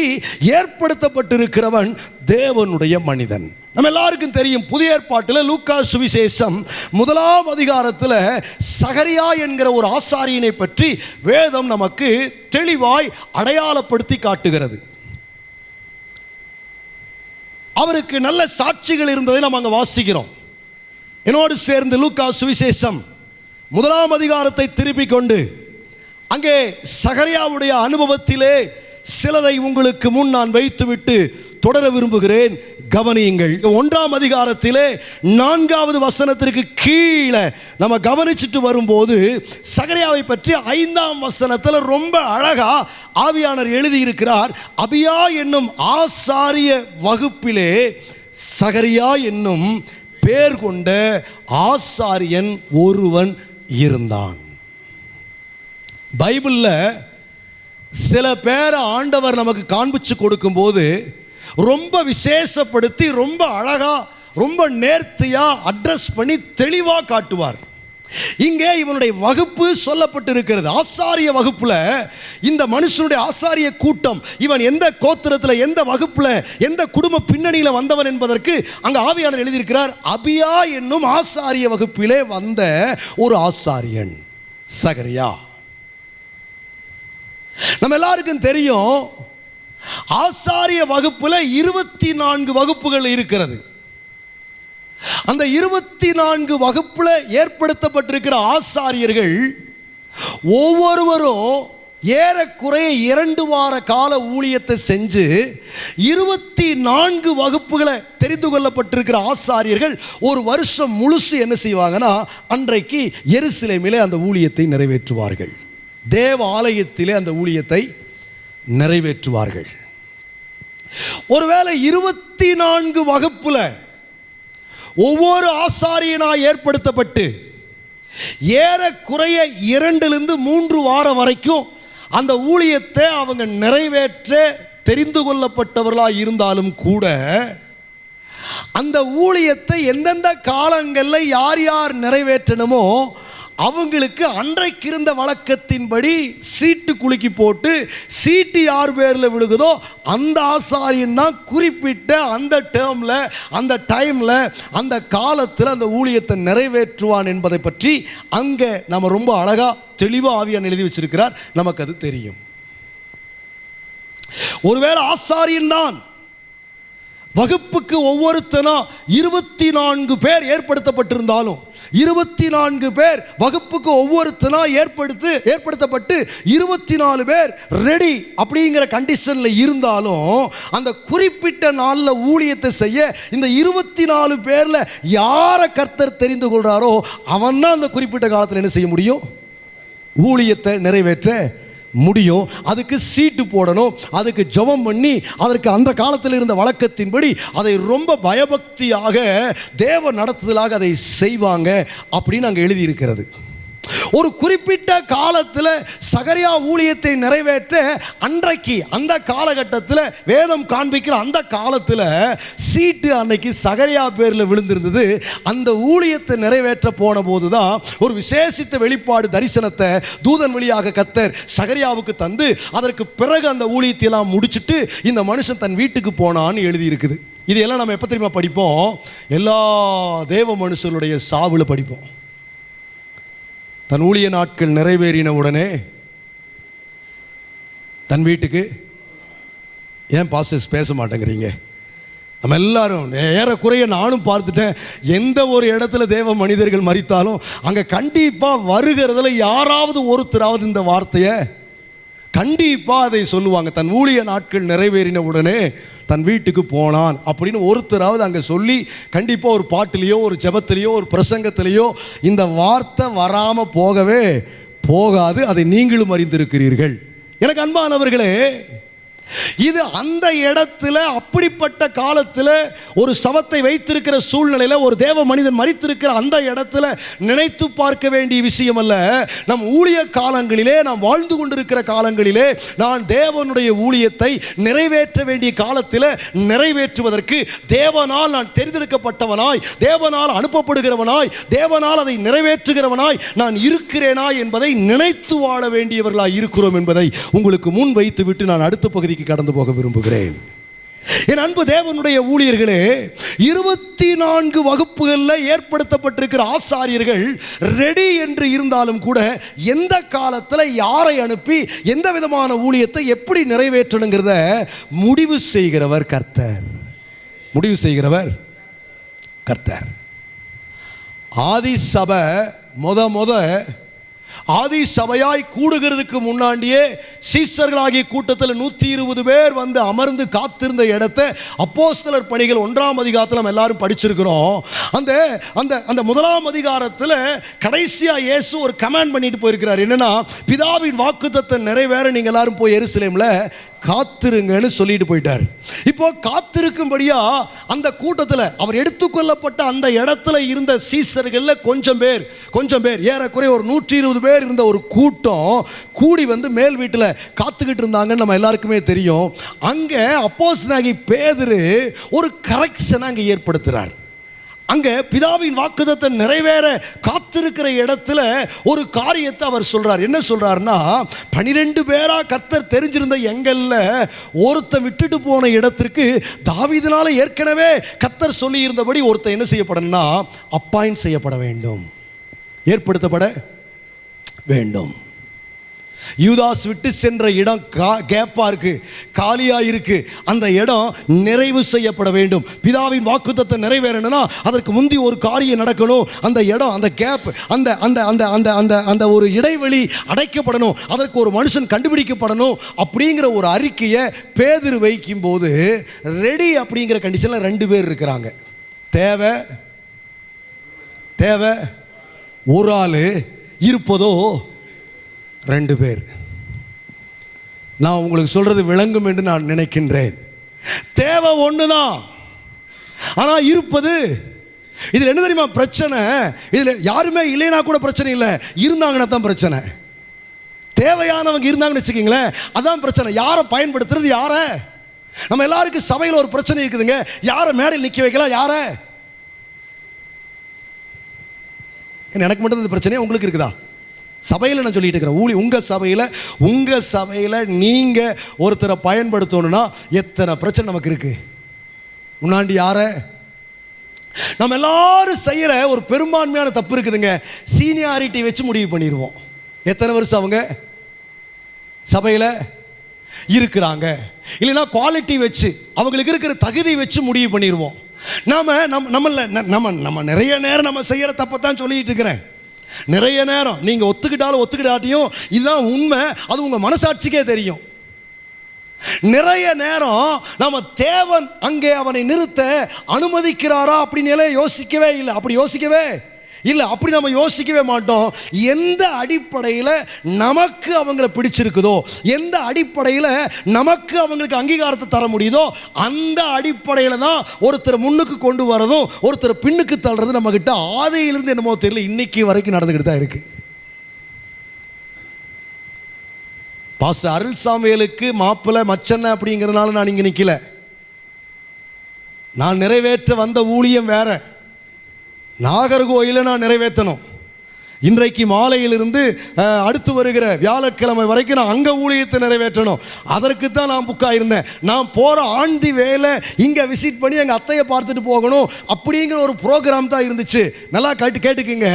ஏற்படுத்தப்பட்டிருக்கிறவன் தேவனுடைய மனிதன். நம்ம எல்லாருக்கும் தெரியும் புதிய ஏற்பாட்டில் லூக்கா சுவிசேஷம் முதலாம் அதிகாரத்தில் சகரியா என்கிற ஒரு ஆசாரியனை பற்றி வேதம் நமக்கு தெளிவாய் அடையாளப்படுத்தி காட்டுகிறது. அவருக்கு நல்ல சாட்சிகள் இருந்ததை நம்ம அங்கே வாசிக்கிறோம். என்னோடு சேர்ந்து லூக்கா சுவிசேஷம் முதலாம் அதிகாரத்தை திருப்பிக் கொண்டு அங்கே சகரியாவுடைய அனுபவத்திலே சிலதை உங்களுக்கு முன் நான் வைத்துவிட்டு தொடர விரும்புகிறேன். கவனியுங்கள். ஒன்றாம் அதிகாரத்திலே நான்காவது வசனத்திற்கு கீழே நம்ம கவனிச்சுட்டு வரும்போது சகரியாவை பற்றி ஐந்தாம் வசனத்தில் ரொம்ப அழகா ஆவியானர் எழுதியிருக்கிறார். அபியா என்னும் ஆசாரிய வகுப்பிலே சகரியா என்னும் பேர் கொண்ட ஆசாரியன் ஒருவன் இருந்தான். பைபிளில் சில பேரை ஆண்டவர் நமக்கு காண்பிச்சு கொடுக்கும்போது ரொம்ப விசேஷப்படுத்தி ரொம்ப அழகாக ரொம்ப நேர்த்தியாக அட்ரஸ் பண்ணி தெளிவாக காட்டுவார். இங்கே இவனுடைய வகுப்பு சொல்லப்பட்டு இருக்கிறது ஆசாரிய வகுப்பில் இந்த மனுஷனுடைய ஆசாரிய கூட்டம் இவன் எந்த கோத்திரத்தில் எந்த வகுப்பில் எந்த குடும்ப பின்னணியில் வந்தவன் என்பதற்கு அங்கே ஆவியாளர் எழுதியிருக்கிறார். அபியா என்னும் ஆசாரிய வகுப்பிலே வந்த ஒரு ஆசாரியன் சகரியா. நம்ம எல்லாருக்கும் தெரியும் ஆசாரிய வகுப்பில் இருபத்தி நான்கு வகுப்புகள் இருக்கிறது. அந்த இருபத்தி நான்கு வகுப்பில் ஏற்படுத்தப்பட்டிருக்கிற ஆசாரியர்கள் ஒவ்வொருவரும் ஏறக்குறைய இரண்டு வார கால ஊழியத்தை செஞ்சு இருபத்தி நான்கு வகுப்புகளை தெரிந்து கொள்ளப்பட்டிருக்கிற ஆசாரியர்கள் ஒரு வருஷம் முழுசு என்ன செய்வாங்கன்னா அன்றைக்கு எருசிலைமையிலே அந்த ஊழியத்தை நிறைவேற்றுவார்கள். தேவ ஆலயத்திலே அந்த ஊழியத்தை நிறைவேற்றுவார்கள். ஒருவேளை இருபத்தி நான்கு வகுப்புல ஒவ்வொரு ஆசாரியனாய் ஏற்படுத்தப்பட்டு ஏறக்குறைய இரண்டிலிருந்து மூன்று வாரம் வரைக்கும் அந்த ஊழியத்தை அவங்க நிறைவேற்ற தெரிந்து கொள்ளப்பட்டவர்களாக இருந்தாலும் கூட அந்த ஊழியத்தை எந்தெந்த காலங்களில் யார் யார் நிறைவேற்றணுமோ அவங்களுக்கு அன்றைக்கு இருந்த வழக்கத்தின்படி சீட்டு குலுக்கி போட்டு சீட்டு யார் பேரில் விழுகுதோ அந்த ஆசாரியன் தான் குறிப்பிட்ட அந்த டேர்மில் அந்த டைமில் அந்த காலத்தில் அந்த ஊழியத்தை நிறைவேற்றுவான் என்பதை பற்றி அங்கே நம்ம ரொம்ப அழகாக தெளிவாக ஆவியான் எழுதி வச்சிருக்கிறார். நமக்கு அது தெரியும். ஒருவேளை ஆசாரியன் தான் வகுப்புக்கு ஒவ்வொருத்தனா இருபத்தி நான்கு பேர் ஏற்படுத்தப்பட்டிருந்தாலும் இருபத்தி நான்கு பேர் வகுப்புக்கு ஒவ்வொருத்தனா ஏற்படுத்து ஏற்படுத்தப்பட்டு இருபத்தி நாலு பேர் ரெடி அப்படிங்கிற கண்டிஷனில் இருந்தாலும் அந்த குறிப்பிட்ட நாளில் ஊழியத்தை செய்ய இந்த இருபத்தி நாலு பேரில் யாரை கர்த்தர் தெரிந்து கொள்கிறாரோ அவன் தான் அந்த குறிப்பிட்ட காலத்தில் என்ன செய்ய முடியும்? ஊழியத்தை நிறைவேற்ற முடியும். அதுக்கு சீட்டு போடணும். அதுக்கு ஜெபம் பண்ணி அதற்கு அந்த காலத்தில் இருந்த வழக்கத்தின்படி அதை ரொம்ப பயபக்தியாக தேவ நடத்துதலாக அதை செய்வாங்க அப்படின்னு அங்கே எழுதியிருக்கிறது. ஒரு குறிப்பிட்ட காலத்தில் சகரியா ஊழியத்தை நிறைவேற்ற அன்றைக்கு அந்த காலகட்டத்தில் வேதம் காண்பிக்கிற அந்த காலத்தில் சீட்டு அன்னைக்கு சகரியா பேரில் விழுந்திருந்தது. அந்த ஊழியத்தை நிறைவேற்ற போன போது தான் ஒரு விசேஷித்த வெளிப்பாடு தரிசனத்தை தூதன் வழியாக கத்தர் சகரியாவுக்கு தந்து அதற்கு பிறகு அந்த ஊழியத்தை எல்லாம் முடிச்சிட்டு இந்த மனுஷன் தன் வீட்டுக்கு போனான்னு எழுதியிருக்குது. இது எல்லாம் நம்ம எப்போ தெரியுமா படிப்போம்? எல்லா தேவ மனுஷருடைய சாவில் படிப்போம். தன் ஊழிய நாட்கள் நிறைவேறின உடனே தன் வீட்டுக்கு ஏன் பாஸ்டர்ஸ் பேச மாட்டேங்கிறீங்க? நம்ம எல்லாரும் ஏறக்குறைய நானும் பார்த்துட்டேன். எந்த ஒரு இடத்துல தேவ மனிதர்கள் மறித்தாலும் அங்கே கண்டிப்பாக வருகிறதுல யாராவது ஒருத்தராவது இந்த வார்த்தையை கண்டிப்பாக அதை சொல்லுவாங்க. தன் ஊழிய நாட்கள் நிறைவேறின உடனே தன் வீட்டுக்கு போனான் அப்படின்னு ஒருத்தராவது அங்கே சொல்லி கண்டிப்பாக ஒரு பாட்டிலேயோ ஒரு ஜபத்திலேயோ ஒரு பிரசங்கத்திலேயோ இந்த வார்த்தை வராமல் போகவே போகாது. அதை நீங்களும் அறிந்திருக்கிறீர்கள். எனக்கு அன்பானவர்களே இது அந்த இடத்துல அப்படிப்பட்ட காலத்தில் ஒரு சவத்தை வைத்திருக்கிற சூழ்நிலையில் ஒரு தேவ மனிதன் மறித்திருக்கிற அந்த இடத்துல நினைத்து பார்க்க வேண்டிய விஷயம் அல்ல. நம் ஊழிய காலங்களிலே நாம் வாழ்ந்து கொண்டிருக்கிற காலங்களிலே நான் தேவனுடைய ஊழியத்தை நிறைவேற்ற வேண்டிய காலத்தில் நிறைவேற்றுவதற்கு தேவனால் நான் தெரிந்தெடுக்கப்பட்டவனாய் தேவனால் அனுப்பப்படுகிறவனாய் தேவனால் அதை நிறைவேற்றுகிறவனாய் நான் இருக்கிறேனா என்பதை நினைத்து வாழ வேண்டியவர்களாய் இருக்கிறோம் என்பதை உங்களுக்கு முன் வைத்துவிட்டு நான் அடுத்த பகுதி பகுதிக்கு கடந்து போக விரும்புகிறேன். என் அன்பு தேவனுடைய ஊழியர்களே இருபத்தி நான்கு வகுப்புகளில் ஏற்படுத்தப்பட்டிருக்கிற ஆசாரியர்கள் ரெடி என்று இருந்தாலும் கூட எந்த காலத்தில் யாரை அனுப்பி எந்த விதமான ஊழியத்தை எப்படி நிறைவேற்றணுங்கிறத முடிவு செய்கிறவர் கர்த்தர். முடிவு செய்கிறவர் கர்த்தர். ஆதி சபை முத முத ஆதி சபையாய் கூடுகிறதுக்கு முன்னாடியே சீசர்களாகிய கூட்டத்தில் நூற்றி இருபது பேர் வந்து அமர்ந்து காத்திருந்த இடத்த அப்போஸ்தலர் பணிகள் ஒன்றாம் அதிகாரத்தில் நம்ம எல்லாரும் படிச்சிருக்கிறோம். அந்த அந்த அந்த முதலாம் அதிகாரத்தில் கடைசியாக இயேசு ஒரு கமாண்ட் பண்ணிட்டு போயிருக்கிறார். என்னன்னா பிதாவின் வாக்குத்தத்தை நிறைவேற நீங்கள் எல்லாரும் போய் எருசலேமில் காத்திருங்கன்னு சொல்லிட்டு போயிட்டார். இப்போ காத்திருக்கும்படியா அந்த கூட்டத்தில் அவர் எடுத்துக்கொள்ளப்பட்ட அந்த இடத்துல இருந்த சீசர்களில் கொஞ்சம் பேர் கொஞ்சம் பேர் ஏறக்குறைய ஒரு நூற்றி இருபது பேர் இருந்த ஒரு கூட்டம் கூடி வந்து மேல் வீட்டில் காத்துக்கிட்டு இருந்தாங்கன்னு நம்ம எல்லாருக்குமே தெரியும். அங்கே அப்போஸ் நாகி பேதரு ஒரு கரெக்ஷனை அங்கே ஏற்படுத்துகிறார் அங்கே பிதாவின் வாக்குதத்தை நிறைவேற காத்திருக்கிற இடத்துல ஒரு காரியத்தை அவர் சொல்கிறார் என்ன சொல்கிறாருன்னா பனிரெண்டு பேராக கத்தர் தெரிஞ்சிருந்த எங்கள்ல ஒருத்த விட்டுட்டு போன இடத்திற்கு தாவிதனால் ஏற்கனவே கத்தர் சொல்லியிருந்தபடி ஒருத்தன் என்ன செய்யப்படணும்னா அப்பாயின் செய்யப்பட வேண்டும். ஏற்படுத்தப்பட வேண்டும். யூதாஸ் விட்டு சென்ற இடம் கா கேப்பா இருக்கு காலியா இருக்கு. அந்த இடம் நிறைவு செய்யப்பட வேண்டும். பிதாவின் வாக்குத்தத்தை நிறைவேறணும்னா அதற்கு முந்தி ஒரு காரியம் நடக்கணும். அந்த இடம் அந்த கேப் அந்த அந்த அந்த அந்த அந்த அந்த ஒரு இடைவெளி அடைக்கப்படணும். அதற்கு ஒரு மனுஷன் கண்டுபிடிக்கப்படணும் அப்படிங்கிற ஒரு அறிக்கையை பேதிரு வைக்கும் போது ரெடி அப்படிங்கிற கண்டிஷனில் ரெண்டு பேர் இருக்கிறாங்க. தேவை தேவை ஒரு ஆள் இருப்பதோ ரெண்டு பேர். நான் உங்களுக்கு சொல்றது விளங்கும் என்று நான் நினைக்கின்றேன். தேவை ஒன்று தான் ஆனால் இருப்பது இதில் என்ன தெரியுமா பிரச்சனை? இதில் யாருமே இல்லைன்னா கூட பிரச்சனை இல்லை. இருந்தாங்கன்னா தான் பிரச்சனை. தேவையானவங்க இருந்தாங்கன்னு வச்சுக்கிங்களேன் அதான் பிரச்சனை. யாரை பயன்படுத்துறது யாரை? நம்ம எல்லாருக்கும் சபையில் ஒரு பிரச்சனை இருக்குதுங்க. யாரை மேடையில் நிற்க வைக்கலாம் யாரை? எனக்கு மட்டும் இந்த உங்களுக்கு இருக்குதா? சபையில் நான் சொல்லிட்டு இருக்கிறேன். ஊழி உங்கள் சபையில் உங்கள் சபையில் நீங்கள் ஒருத்தரை பயன்படுத்தணும்னா எத்தனை பிரச்சனை நமக்கு இருக்குது முன்னாண்டி யாரை? நம்ம எல்லாரும் செய்கிற ஒரு பெரும்பான்மையான தப்பு இருக்குதுங்க. சீனியாரிட்டி வச்சு முடிவு பண்ணிடுவோம். எத்தனை வருஷம் அவங்க? சபையில் இருக்கிறாங்க. இல்லைன்னா குவாலிட்டி வச்சு அவங்களுக்கு இருக்கிற தகுதி வச்சு முடிவு பண்ணிடுவோம். நாம நம்ம நம்மள ந- நம்ம நம்ம நிறைய நேரம் நம்ம செய்கிற தப்பை தான் சொல்லிட்டு இருக்கிறேன். நிறைய நேரம் நீங்கள் ஒத்துக்கிட்டாலும் ஒத்துக்கிட்டாட்டியும் இதுதான் உண்மை. அது உங்கள் மனசாட்சிக்கே தெரியும். நிறைய நேரம் நம்ம தேவன் அங்கே அவனை நிறுத்த அனுமதிக்கிறாரா அப்படின்னு யோசிக்கவே இல்லை. அப்படி யோசிக்கவே இல்லை அப்படி நம்ம யோசிக்கவே மாட்டோம். எந்த அடிப்படையில் நமக்கு அவங்கள பிடிச்சிருக்குதோ எந்த அடிப்படையில் நமக்கு அவங்களுக்கு அங்கீகாரத்தை தர முடியுதோ அந்த அடிப்படையில் தான் ஒருத்தர் முன்னுக்கு கொண்டு வரதும் ஒருத்தர் பின்னுக்கு தள்ளுறது நம்மக்கிட்ட ஆதையிலிருந்து என்னமோ தெரியல இன்னைக்கு வரைக்கும் நடந்துக்கிட்டு தான் இருக்குது பாஸ்டர் அருள் சாமியலுக்கு மாப்பிள்ளை மச்சன்ன அப்படிங்கிறதுனால நான் இங்கே நிற்கல நான் நிறைவேற்ற வந்த ஊழியம் வேற. நாகர்கோயிலை நான் நிறைவேற்றணும். இன்றைக்கு மாலையிலிருந்து அடுத்து வருகிற வியாழக்கிழமை வரைக்கும் நான் அங்கே ஊழியத்தை நிறைவேற்றணும். அதற்கு தான் நான் புக்காக இருந்தேன் நான் போகிற ஆண்டி வேலை இங்கே விசிட் பண்ணி எங்கள் அத்தையை பார்த்துட்டு போகணும் அப்படிங்கிற ஒரு ப்ரோக்ராம் தான் இருந்துச்சு. நல்லா கேட்டு கேட்டுக்குங்க.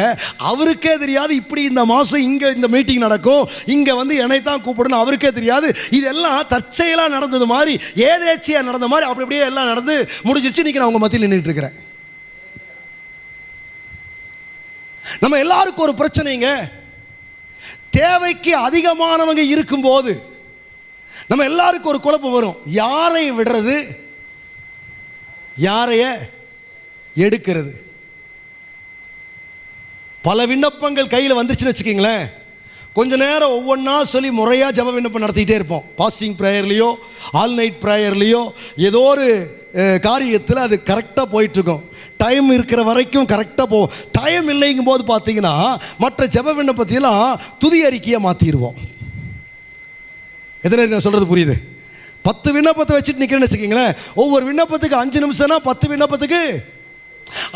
அவருக்கே தெரியாது இப்படி இந்த மாதம் இங்கே இந்த மீட்டிங் நடக்கும். இங்கே வந்து என்னை தான் கூப்பிடணும். அவருக்கே தெரியாது. இதெல்லாம் தற்செயலாக நடந்தது மாதிரி ஏதேச்சியாக நடந்த மாதிரி அப்படி அப்படியே எல்லாம் நடந்து முடிஞ்சிச்சு இன்னைக்கு நான் உங்கள் மத்தியில் நின்றுட்டு இருக்கிறேன். நம்ம எல்லாருக்கும் ஒரு பிரச்சனைங்க. தேவைக்கு அதிகமானவங்க இருக்கும்போது நம்ம எல்லாருக்கும் ஒரு குழப்பம் வரும். யாரை விடுறது? யாரைய எடுக்கிறது? பல விண்ணப்பங்கள் கையில் வந்துருச்சுன்னு வச்சுக்கிங்களேன். கொஞ்ச நேரம் ஒவ்வொன்றா சொல்லி முறையாக ஜப விண்ணப்பம் நடத்திக்கிட்டே இருப்போம். பாஸ்டிங் ப்ரேயர்லேயோ ஆல் நைட் ப்ரேயர்லேயோ ஏதோ ஒரு காரியத்தில் அது கரெக்டாக போயிட்டுருக்கும் டைம் இருக்கிற வரைக்கும் கரெக்டாக போ. டைம் இல்லைங்கும் போது பார்த்தீங்கன்னா மற்ற ஜப விண்ணப்பத்தையெல்லாம் துதி அறிக்கையை மாற்றிடுவோம் எத்தனை நான் சொல்கிறது புரியுது? பத்து விண்ணப்பத்தை வச்சுட்டு நிற்கிறேன்னு வச்சுக்கிங்களேன். ஒவ்வொரு விண்ணப்பத்துக்கு அஞ்சு நிமிஷம்னா பத்து விண்ணப்பத்துக்கு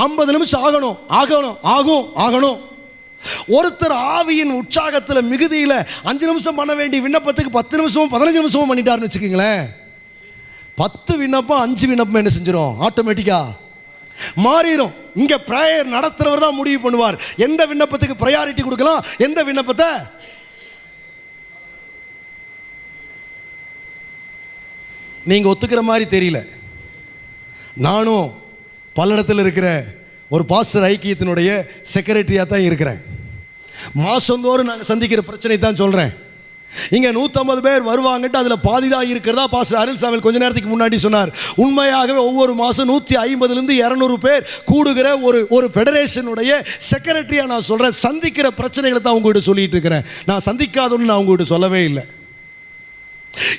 ஐம்பது நிமிஷம் ஆகணும் ஆகணும் ஆகும் ஆகணும். ஒருத்தர் ஆவியின் உற்சாகத்தில் மிகுதியில் அஞ்சு நிமிஷம் பண்ண வேண்டிய விண்ணப்பத்துக்கு பத்து நிமிஷமும் பதினஞ்சு நிமிஷமும் பண்ணிட்டாருன்னு வச்சுக்கோங்களேன். பத்து விண்ணப்பம் அஞ்சு விண்ணப்பம் என்ன செஞ்சிடும் ஆட்டோமேட்டிக்கா மாறிடும் இங்க ப்ரேயர் நடத்துறவர் தான் முடிவு பண்ணுவார். எந்த விண்ணப்பத்துக்கு ப்ரையாரிட்டி கொடுக்கலாம்? எந்த விண்ணப்பத்தை? நீங்க ஒத்துக்கிற மாதிரி தெரியல. நானும் பல்லடத்தில் இருக்கிற ஒரு பாஸ்டர் ஐக்கியத்தினுடைய செக்ரட்டரியாக தான் இருக்கிறேன். மாதந்தோறும் நாங்கள் சந்திக்கிற பிரச்சனை தான் சொல்கிறேன் இங்கே நூற்றம்பது பேர் வருவாங்கட்டு அதில் பாதி தான் இருக்கிறதா பாஸ்டர் அருள்சாமி கொஞ்ச நேரத்துக்கு முன்னாடி சொன்னார். உண்மையாகவே ஒவ்வொரு மாதம் நூற்றி ஐம்பதுலேருந்து இரநூறு பேர் கூடுகிற ஒரு ஒரு ஃபெடரேஷனுடைய செக்ரட்டரியாக நான் சொல்கிறேன் சந்திக்கிற பிரச்சனைகளை தான் உங்கள்கிட்ட சொல்லிட்டு இருக்கிறேன். நான் சந்திக்காதோன்னு நான் உங்கள்கிட்ட சொல்லவே இல்லை.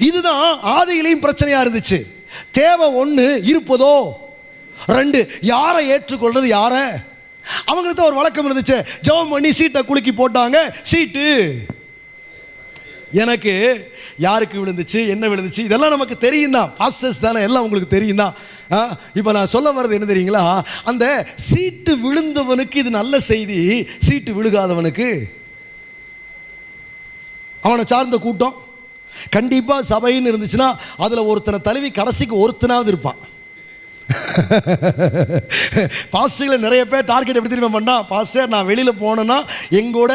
இதுதான் ஆதியிலையும் பிரச்சனையாக இருந்துச்சு. தேவை ஒன்று இருப்பதோ? ரெண்டு யாரை ஏற்றுக்கொள்வது யாரை? அவங்களுக்கு தான் ஒரு வழக்கம் இருந்துச்சு. ஜெபம் பண்ணி சீட்டை குலுக்கி போட்டாங்க. சீட்டு. எனக்கு யாருக்கு விழுந்துச்சு என்ன விழுந்துச்சு? இதெல்லாம் நமக்கு தெரியும் தான் பாஸ்டர்ஸ் தானே எல்லாம் உங்களுக்கு தெரியும் தான் இப்போ நான் சொல்ல வர்றது என்ன தெரியுங்களா? அந்த சீட்டு விழுந்தவனுக்கு இது நல்ல செய்தி சீட்டு விழுகாதவனுக்கு. அவனை சார்ந்த கூட்டம். கண்டிப்பாக சபைன்னு இருந்துச்சுன்னா அதில் ஒருத்தனை தழுவி கடைசிக்கு ஒருத்தனாவது இருப்பான். பாஸ்டர்களை நிறைய பேர் டார்கெட் எப்படி திரும்ப பண்ணா? பாஸ்டர் நான் வெளியில் போனேன்னா எங்கூட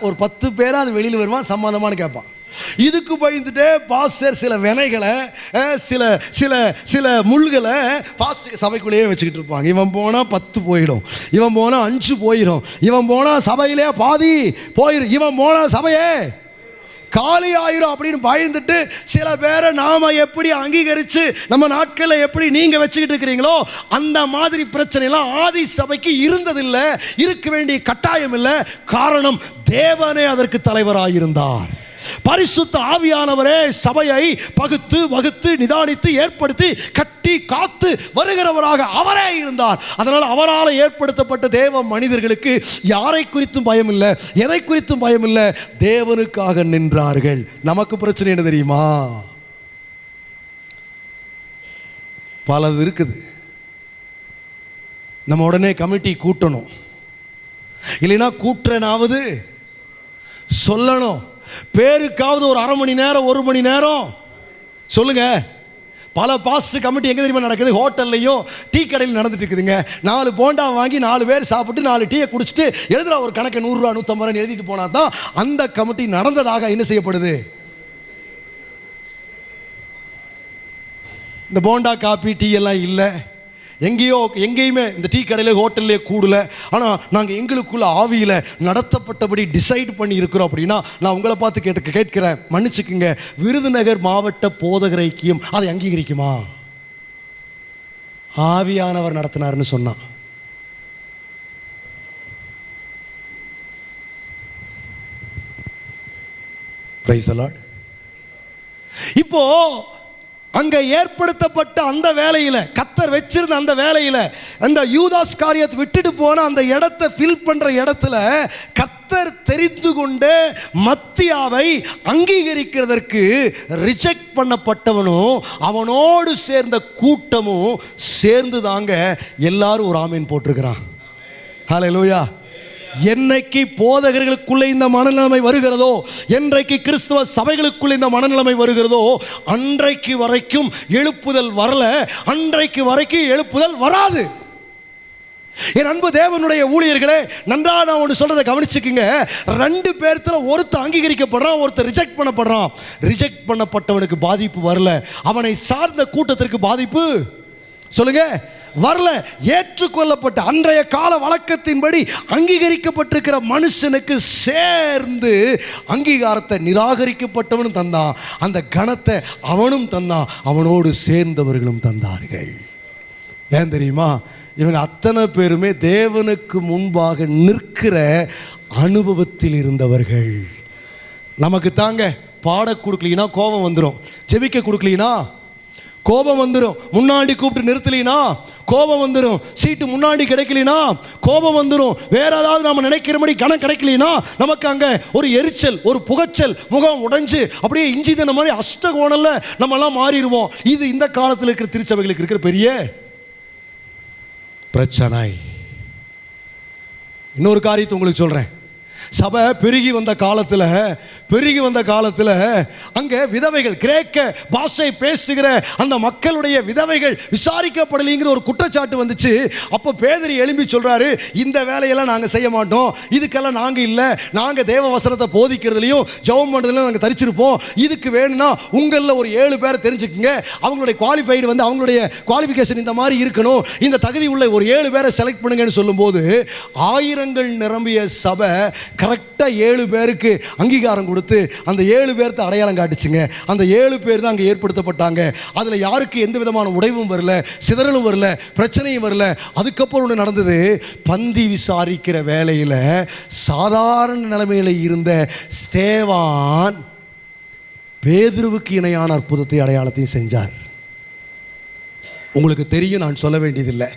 ஒரு பத்து பேராக அது வெளியில் வருவான் சம்மந்தமானு கேட்பான். இதுக்கு பயந்துட்டே பாஸ்டர் சில வினைகளை சில சில சில முள்களை பாஸ்டர் சபைக்குள்ளேயே வச்சுக்கிட்டு இருப்பாங்க. இவன் போனால் பத்து போயிடும். இவன் போனால் அஞ்சு போயிடும் இவன் போனால் சபையிலே பாதி போயிடும் இவன் போனால் சபையே காலி ஆயிரும் அப்படின்னு பயந்துட்டு சில பேரை நாம எப்படி அங்கீகரித்து நம்ம நாட்களில் எப்படி நீங்கள் வச்சுக்கிட்டு இருக்கிறீங்களோ அந்த மாதிரி பிரச்சனைலாம் ஆதி சபைக்கு இருந்ததில்லை. இருக்க வேண்டிய கட்டாயம் இல்லை. காரணம் தேவனே அதற்கு தலைவராயிருந்தார். பரிசுத்த ஆவியானவரே சபையை பகுத்து வகுத்து நிதானித்து ஏற்படுத்தி கட்டி காத்து வருகிறவராக அவரே இருந்தார். அதனால் அவரால் ஏற்படுத்தப்பட்ட தேவ மனிதர்களுக்கு யாரை குறித்தும் பயம் இல்லை எதை குறித்தும் பயம் இல்லை தேவனுக்காக நின்றார்கள். நமக்கு பிரச்சனை என்ன தெரியுமா? பலது இருக்குது. நம்ம உடனே கமிட்டி கூட்டணும். இல்லைன்னா கூட்டுறனாவது சொல்லணும். பேருக்காவது ஒரு அரை மணி நேரம் ஒரு மணி நேரம். சொல்லுங்க. பல பாஸ்ட் கமிட்டி எங்கே தெரியுமா நடக்குது? ஹோட்டல்லையும் டீ கடையில் நடந்துட்டு இருக்குதுங்க. நாலு போண்டா வாங்கி நாலு பேர் சாப்பிட்டு நாலு டீயை குடிச்சிட்டு எழுதுற ஒரு கணக்கு நூறுரூவா நூற்றம்பது ரூபா எழுதிட்டு போனா தான் அந்த கமிட்டி நடந்ததாக என்ன செய்யப்படுது? இந்த போண்டா காப்பி டீ எல்லாம் இல்லை. எங்கேயோ எங்கேயுமே இந்த டீ கடையில் ஹோட்டல்லே கூடல. ஆனால் நாங்கள் எங்களுக்குள்ள ஆவியில் நடத்தப்பட்டபடி டிசைட் பண்ணி இருக்கிறோம் அப்படின்னா நான் உங்களை பார்த்து கேட்டு கேட்கிறேன். மன்னிச்சுக்குங்க. விருதுநகர் மாவட்ட போதகர் ஐக்கியம் அதை அங்கீகரிக்குமா? ஆவியானவர் நடத்தினார்னு சொன்னான். பிரைஸ் அலாட் இப்போ அங்கே ஏற்படுத்தப்பட்ட அந்த வேலையில் கத்தர் வச்சிருந்த அந்த வேலையில் அந்த யூதாஸ் காரியத்தை விட்டுட்டு போன அந்த இடத்தை ஃபில் பண்ணுற இடத்துல கத்தர் தெரிந்து கொண்டு மத்தியாவை அங்கீகரிக்கிறதற்கு ரிஜெக்ட் பண்ணப்பட்டவனும் அவனோடு சேர்ந்த கூட்டமும் சேர்ந்து தாங்க எல்லாரும் ஒரு ஆமீன் போட்டிருக்கிறான். ஹalleluya என்னைக்கு போதகர்களுக்குள்ளே இந்த மனநிலைமை வருகிறதோ என்றைக்கு கிறிஸ்துவ சபைகளுக்குள்ளே இந்த மனநிலைமை வருகிறதோ அன்றைக்கு வரைக்கும் எழுப்புதல் வரல அன்றைக்கு வரைக்கும் எழுப்புதல் வராது. என் அன்பு தேவனுடைய ஊழியர்களே நன்றா நான் ஒன்று சொல்றதை கவனிச்சுக்குங்க. ரெண்டு பேர்த்துல ஒருத்தர் அங்கீகரிக்கப்படுறான் ஒருத்தர் ரிஜெக்ட் பண்ணப்படுறான். ரிஜெக்ட் பண்ணப்பட்டவனுக்கு பாதிப்பு வரல. அவனை சார்ந்த கூட்டத்திற்கு பாதிப்பு? சொல்லுங்க. வரல ஏற்றுக்கொள்ளப்பட்ட அன்றைய கால வழக்கத்தின்படி அங்கீகரிக்கப்பட்டிருக்கிற மனுஷனுக்கு சேர்ந்து அங்கீகாரத்தை நிராகரிக்கப்பட்டவனும் தந்தான். அந்த கணத்தை அவனும் தந்தான் அவனோடு சேர்ந்தவர்களும் தந்தார்கள். ஏன் தெரியுமா? இவங்க அத்தனை பேருமே தேவனுக்கு முன்பாக நிற்கிற அனுபவத்தில் இருந்தவர்கள். நமக்கு தாங்க பாட கொடுக்கலினா கோபம் வந்துடும் ஜெபிக்க கொடுக்கலீனா கோபம் வந்துடும் முன்னாடி கூப்பிட்டு நிறுத்தலினா கோபம் வந்துடும் சீட்டு முன்னாடி கிடைக்கலனா கோபம் வந்துடும் வேற ஏதாவது நம்ம நினைக்கிறபடி கணம் கிடைக்கலனா நமக்கு அங்கே ஒரு எரிச்சல் ஒரு புகைச்சல் முகம் உடைஞ்சு அப்படியே இஞ்சி தின மாதிரி அஷ்டகோணல்ல நம்மலாம் மாறிடுவோம். இது இந்த காலத்தில் இருக்கிற திருச்சபைகளுக்கு இருக்கிற பெரிய பிரச்சனை. இன்னொரு காரியத்தை உங்களுக்கு சொல்கிறேன் சபை பெருகி வந்த காலத்தில் பெருகி வந்த காலத்தில் அங்கே விதவைகள் கிரேக்க பாஷை பேசுகிற அந்த மக்களுடைய விதவைகள் விசாரிக்கப்படலைங்கிற ஒரு குற்றச்சாட்டு வந்துச்சு. அப்போ பேதரி எழும்பி சொல்கிறாரு இந்த வேலையெல்லாம் நாங்கள் செய்ய மாட்டோம். இதுக்கெல்லாம் நாங்கள் இல்லை. நாங்கள் தேவ வசனத்தை போதிக்கிறதுலையும் ஜெபம் பண்ணுறதுலையும் நாங்கள் தரிச்சிருப்போம். இதுக்கு வேணும்னா உங்களில் ஒரு ஏழு பேரை தெரிஞ்சுக்கோங்க. அவங்களுடைய குவாலிஃபைடு வந்து அவங்களுடைய குவாலிஃபிகேஷன் இந்த மாதிரி இருக்கணும். இந்த தகுதி உள்ள ஒரு ஏழு பேரை செலக்ட் பண்ணுங்கன்னு சொல்லும்போது ஆயிரங்கள் நிரம்பிய சபை கரெக்டாக ஏழு பேருக்கு அங்கீகாரம் கொடுத்து அந்த ஏழு பேர்த்த அடையாளம் காட்டுச்சுங்க. அந்த ஏழு பேர் தான் அங்கே ஏற்படுத்தப்பட்டாங்க. அதில் யாருக்கு எந்த விதமான உடைவும் வரல சிதறலும் வரல பிரச்சனையும் வரல. அதுக்கப்புறம் ஒன்று நடந்தது. பந்தி விசாரிக்கிற வேலையில் சாதாரண நிலைமையில் இருந்த ஸ்தேவான் பேதுருவுக்கு இணையான அற்புதத்தை அடையாளத்தையும் செஞ்சார். உங்களுக்கு தெரியும் நான் சொல்ல வேண்டியதில்லை.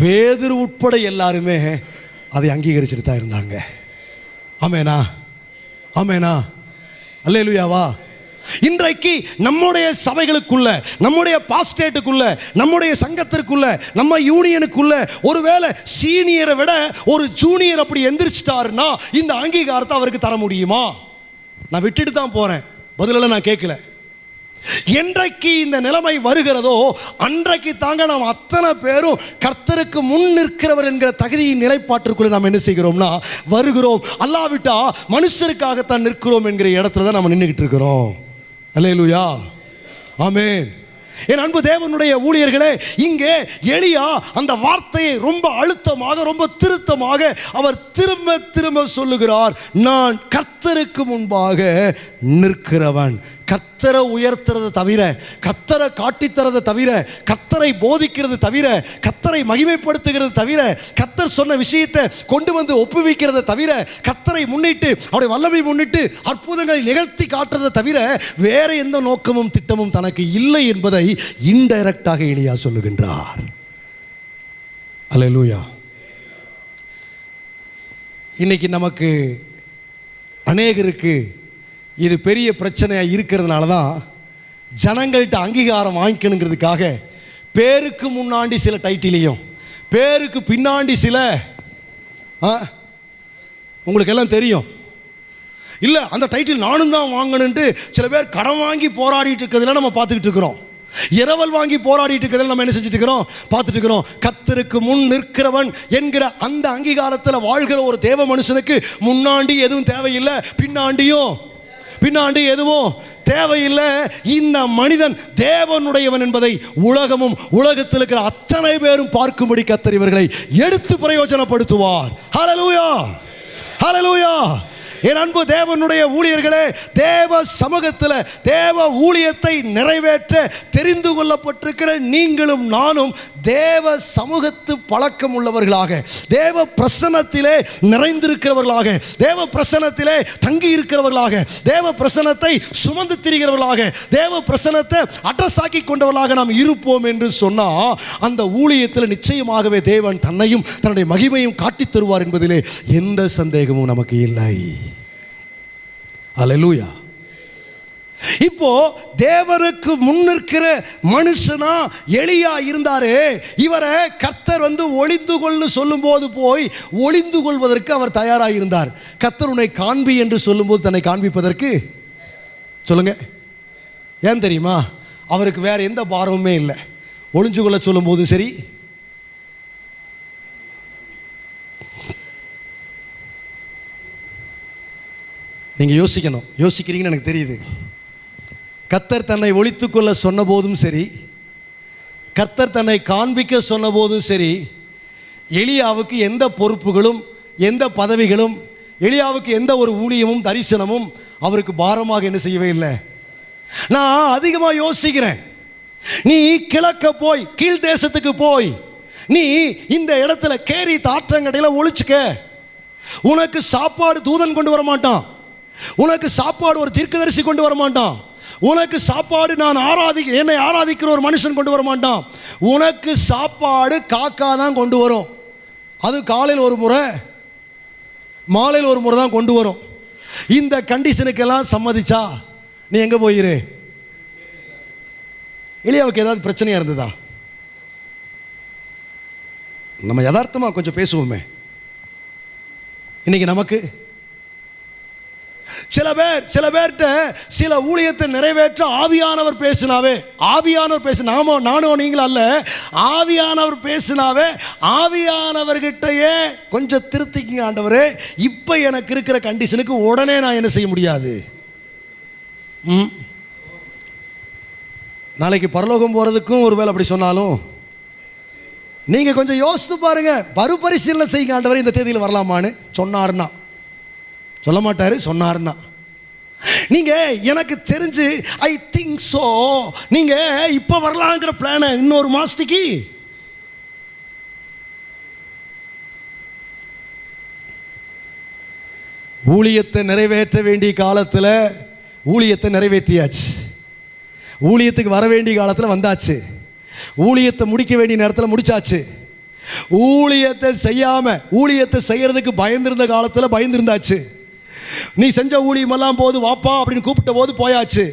பேதுரு உட்பட எல்லாருமே அதை அங்கீகரிச்சுட்டு தான் இருந்தாங்க. ஆமேனா? ஆமேனா. அல்லேலுயாவா இன்றைக்கு நம்முடைய சபைகளுக்குள்ள நம்முடைய பாஸ்டேட்டுக்குள்ள நம்முடைய சங்கத்திற்குள்ள நம்ம யூனியனுக்குள்ள ஒருவேளை சீனியரை விட ஒரு ஜூனியர் அப்படி எந்திரிச்சிட்டாருன்னா இந்த அங்கீகாரத்தை அவருக்கு தர முடியுமா? நான் விட்டுட்டு தான் போறேன். பதிலெல்லாம் நான் கேட்கல. என்றைக்கு இந்த நிலைமை வருகிறதோ அன்றைக்கு தாங்க நாம் அத்தனை பேரும் கர்த்தருக்கு முன் நிற்கிறவர் என்கிற தகுதியின் நிலைப்பாட்டிற்குள்ளே நாம் என்ன செய்கிறோம்னா வருகிறோம். அல்லாவிட்டா மனுஷருக்காகத்தான் நிற்கிறோம் என்கிற இடத்துல தான் நம்ம நின்றுக்கிட்டு இருக்கிறோம். அல்லேலூயா. ஆமேன். என் அன்பு தேவனுடைய ஊழியர்களே இங்கே எளியா அந்த வார்த்தையை ரொம்ப அழுத்தமாக ரொம்ப திருத்தமாக அவர் திரும்ப திரும்ப சொல்லுகிறார். நான் கர்த்தருக்கு முன்பாக நிற்கிறவன். கத்தரை உயர்த்துறதை தவிர கத்தரை காட்டித்தரதை தவிர கத்தரை போதிக்கிறது தவிர கத்தரை மகிமைப்படுத்துகிறது தவிர கத்தர் சொன்ன விஷயத்தை கொண்டு வந்து ஒப்புவிக்கிறதை தவிர கத்தரை முன்னிட்டு அவருடைய வல்லமை முன்னிட்டு அற்புதங்களை நிகழ்த்தி காட்டுறதை தவிர வேற எந்த நோக்கமும் திட்டமும் தனக்கு இல்லை என்பதை இன்டைரக்டாக எளியா சொல்லுகின்றார். அல்லேலூயா. இன்னைக்கு நமக்கு அநேகருக்கு இது பெரிய பிரச்சனையாக இருக்கிறதுனால தான் ஜனங்கள்கிட்ட அங்கீகாரம் வாங்கிக்கணுங்கிறதுக்காக பேருக்கு முன்னாடி சில டைட்டிலையும் பேருக்கு பின்னாடி சில ஆ உங்களுக்கு எல்லாம் தெரியும். இல்லை அந்த டைட்டில் நானும் தான் வாங்கணுன்ட்டு சில பேர் கடன் வாங்கி போராடிட்டு இருக்கிறதுல நம்ம பார்த்துக்கிட்டு இருக்கிறோம். இரவல் வாங்கி போராடிட்டு இருக்கிறதுல நம்ம என்ன செஞ்சுட்டு இருக்கிறோம்? பார்த்துட்டு இருக்கிறோம். கத்தருக்கு முன் நிற்கிறவன் என்கிற அந்த அங்கீகாரத்தில் வாழ்கிற ஒரு தேவ மனுஷனுக்கு முன்னாடி எதுவும் தேவையில்லை பின்னாண்டியும் பின்னாடி எதுவும் தேவையில்லை. இந்த மனிதன் தேவனுடையவன் என்பதை உலகமும் உலகத்தில் இருக்கிற அத்தனை பேரும் பார்க்கும்படி கத்தர் இவர்களை எடுத்து பிரயோஜனப்படுத்துவார். ஹலலூயா ஹலலூயா என் அன்பு தேவனுடைய ஊழியர்களே தேவ சமூகத்தில் தேவ ஊழியத்தை நிறைவேற்ற தெரிந்து கொள்ளப்பட்டிருக்கிற நீங்களும் நானும் தேவ சமூகத்து பழக்கம் உள்ளவர்களாக தேவ பிரசன்னத்திலே நிறைந்திருக்கிறவர்களாக தேவ பிரசனத்திலே தங்கி இருக்கிறவர்களாக தேவ பிரசனத்தை சுமந்து திரிகிறவர்களாக தேவ பிரசன்னத்தை அட்ரஸ் ஆக்கி கொண்டவர்களாக நாம் இருப்போம் என்று சொன்னால் அந்த ஊழியத்தில் நிச்சயமாகவே தேவன் தன்னையும் தன்னுடைய மகிமையும் காட்டித் தருவார் என்பதிலே எந்த சந்தேகமும் நமக்கு இல்லை. அலலூயா இப்போ தேவனுக்கு முன்னிற்கிற மனுஷனா எளியா இருந்தாரே இவரை கர்த்தர் வந்து ஒளிந்து கொள்ளு சொல்லும்போது போய் ஒளிந்து கொள்வதற்கு அவர் தயாராக இருந்தார் கர்த்தர் உன்னை காண்பி என்று சொல்லும்போது தன்னை காண்பிப்பதற்கு? சொல்லுங்க. ஏன் தெரியுமா? அவருக்கு வேற எந்த பாரமுமே இல்லை. ஒளிஞ்சு கொள்ள சொல்லும் போதும் சரி. நீங்கள் யோசிக்கணும். யோசிக்கிறீங்கன்னு எனக்கு தெரியுது. கத்தர் தன்னை ஒழித்துக்கொள்ள சொன்ன போதும் சரி கத்தர் தன்னை காண்பிக்க சொன்ன போதும் சரி எளியாவுக்கு எந்த பொறுப்புகளும் எந்த பதவிகளும் எளியாவுக்கு எந்த ஒரு ஊழியமும் தரிசனமும் அவருக்கு பாரமாக என்ன செய்யவே இல்லை. நான் அதிகமாக யோசிக்கிறேன். நீ கிழக்க போய் கீழ் தேசத்துக்கு போய் நீ இந்த இடத்துல கேரி தாற்றங்கடையில் ஒழிச்சுக்க உனக்கு சாப்பாடு தூதன் கொண்டு வர மாட்டான் உனக்கு சாப்பாடு ஒரு தீர்க்கதரிசி கொண்டு வர மாட்டான் உனக்கு சாப்பாடு நான் ஆராதி என்னை ஆராதிக்கிற ஒரு மனுஷன் கொண்டு வர மாட்டான். உனக்கு சாப்பாடு காக்கா தான் கொண்டு வரும். அது காலையில் ஒரு முறை மாலையில் ஒரு முறை தான் கொண்டு வரும். இந்த கண்டிஷனுக்கெல்லாம் சம்மதிச்சா நீ எங்கே போயிரு? எலியாவுக்கு ஏதாவது பிரச்சனையாக இருந்ததா? நம்ம யதார்த்தமாக கொஞ்சம் பேசுவோமே. இன்னைக்கு நமக்கு சில பேர் சில பேர்கிட்ட சில ஊழியத்தை நிறைவேற்ற ஆவியானவர் பேசினாவே ஆவியானவர் பேசு நாமோ நானும் நீங்களும் அல்ல ஆவியானவர் பேசினாவே ஆவியானவர்கிட்டயே கொஞ்சம் திருத்திக்கிங்க ஆண்டவரே. இப்போ எனக்கு இருக்கிற கண்டிஷனுக்கு உடனே நான் என்ன செய்ய முடியாது? ம்? நாளைக்கு பரலோகம் போகிறதுக்கும் ஒரு வேலை அப்படி சொன்னாலும் நீங்கள் கொஞ்சம் யோசித்து பாருங்க மறுபரிசீலனை செய்யுங்க ஆண்டவர் இந்த தேதியில் வரலாமான்னு சொன்னார்னா சொல்ல மாட்டாரு சொன்னார்னா நீங்க எனக்கு தெரிஞ்சு ஐ திங்க் ஸோ நீங்க இப்போ வரலாங்கிற பிளானை இன்னொரு மாசத்துக்கு. ஊழியத்தை நிறைவேற்ற வேண்டிய காலத்தில் ஊழியத்தை நிறைவேற்றியாச்சு. ஊழியத்துக்கு வர வேண்டிய காலத்தில் வந்தாச்சு. ஊழியத்தை முடிக்க வேண்டிய நேரத்தில் முடிச்சாச்சு. ஊழியத்தை செய்யாம ஊழியத்தை செய்யறதுக்கு பயந்திருந்த காலத்தில் பயந்திருந்தாச்சு. நீ செஞ்ச ஊழியமெல்லாம் போது வாப்பா அப்படின்னு கூப்பிட்ட போது போயாச்சு.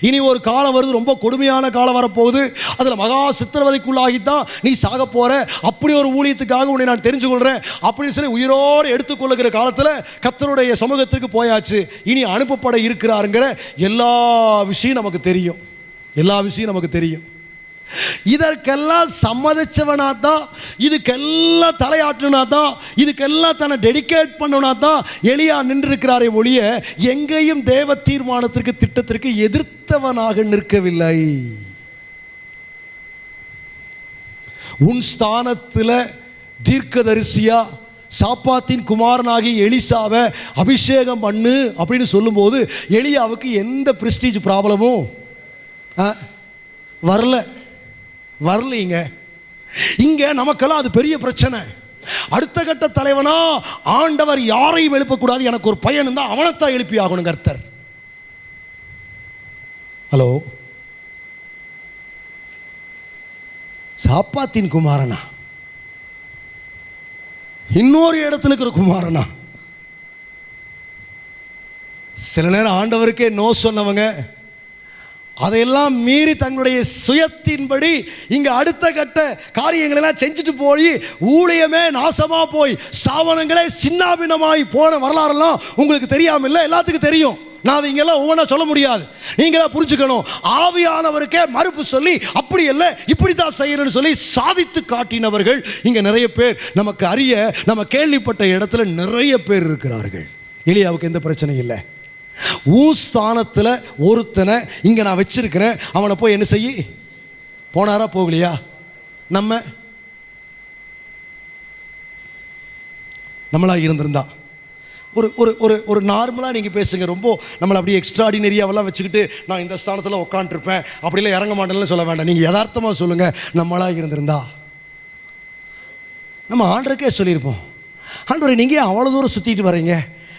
இனி ஒரு காலம் வருது ரொம்ப கொடுமையான காலம் வரப்போகுது. அதில் மகா சித்திரவதைக்குள்ளாகித்தான் நீ சாக போகிற அப்படி ஒரு ஊழியத்துக்காக உன்னை நான் தெரிஞ்சு கொள்கிறேன் அப்படின்னு சொல்லி உயிரோடு எடுத்துக்கொள்ளுகிற காலத்தில் கத்தருடைய சமூகத்திற்கு போயாச்சு. இனி அனுப்பப்பட இருக்கிறாருங்கிற எல்லா விஷயம் நமக்கு தெரியும். எல்லா விஷயம் நமக்கு தெரியும். இதற்கெல்லாம் சம்மதிச்சவனா தான் இதுக்கெல்லாம் தலையாட்டுனா தான் இதுக்கெல்லாம் தன்னை டெடிகேட் பண்ணனா தான் எளியா நின்றிருக்கிறாரே ஒழிய எங்கேயும் தேவ தீர்மானத்திற்கு திட்டத்திற்கு எதிர்த்தவனாக நிற்கவில்லை. உன் ஸ்தானத்தில் தீர்க்கதரிசியா சாப்பாத்தின் குமாரனாகி எலிசாவை அபிஷேகம் பண்ணு அப்படின்னு சொல்லும்போது எலியாவுக்கு எந்த பிரஸ்டீஜ் ப்ராப்ளமும் ஆ, வரல. வரலைங்க. இங்க நமக்கெல்லாம் அது பெரிய பிரச்சனை. அடுத்த கட்ட தலைவனா ஆண்டவர் யாரையும் எழுப்பக்கூடாது. எனக்கு ஒரு பையன் இருந்தால் அவனைத்தான் எழுப்பி ஆகணும் கர்த்தர். ஹலோ? சாப்பாத்தின் குமாரனா? இன்னொரு இடத்துல இருக்கிற குமாரனா? சில நேரம் ஆண்டவருக்கே நோ சொன்னவங்க அதையெல்லாம் மீறி தங்களுடைய சுயத்தின்படி இங்கே அடுத்த கட்ட காரியங்களை எல்லாம் செஞ்சுட்டு போய் ஊழியமே நாசமாக போய் ஸ்தாபனங்களே சின்னாபின்னமாய் போன வரலாறுலாம் உங்களுக்கு தெரியாமல் இல்லை எல்லாத்துக்கும் தெரியும். நான் அதை இங்கெல்லாம் ஒவ்வொன்றா சொல்ல முடியாது. நீங்களே புரிஞ்சுக்கணும். ஆவியானவருக்கே மறுப்பு சொல்லி அப்படி இல்லை இப்படி தான் செய்யணும்னு சொல்லி சாதித்து காட்டினவர்கள் இங்கே நிறைய பேர். நமக்கு அறிய நம்ம கேள்விப்பட்ட இடத்துல நிறைய பேர் இருக்கிறார்கள். எலியாவுக்கு எந்த பிரச்சனையும் இல்லை. உன் ஸ்தானத்தில் ஒருத்தனை இங்கே நான் வச்சிருக்கிறேன் அவனை போய் என்ன செய்ய போனாரா போகலையா? நம்ம நம்மளாக இருந்திருந்தா. ஒரு ஒரு ஒரு ஒரு நார்மலாக நீங்கள் பேசுங்க. ரொம்ப நம்மளை அப்படியே எக்ஸ்ட்ராடினரியாவெல்லாம் வச்சுக்கிட்டு நான் இந்த ஸ்தானத்தில் உட்காந்துருப்பேன் அப்படிலாம் இறங்க மாட்டேன்னு சொல்ல வேண்டாம். நீங்கள் யதார்த்தமாக சொல்லுங்கள் நம்மளாக இருந்திருந்தா. நம்ம ஆண்டருக்கே சொல்லியிருப்போம். ஆண்டவரை நீங்கள் அவ்வளோ தூரம் சுற்றிட்டு வரீங்க?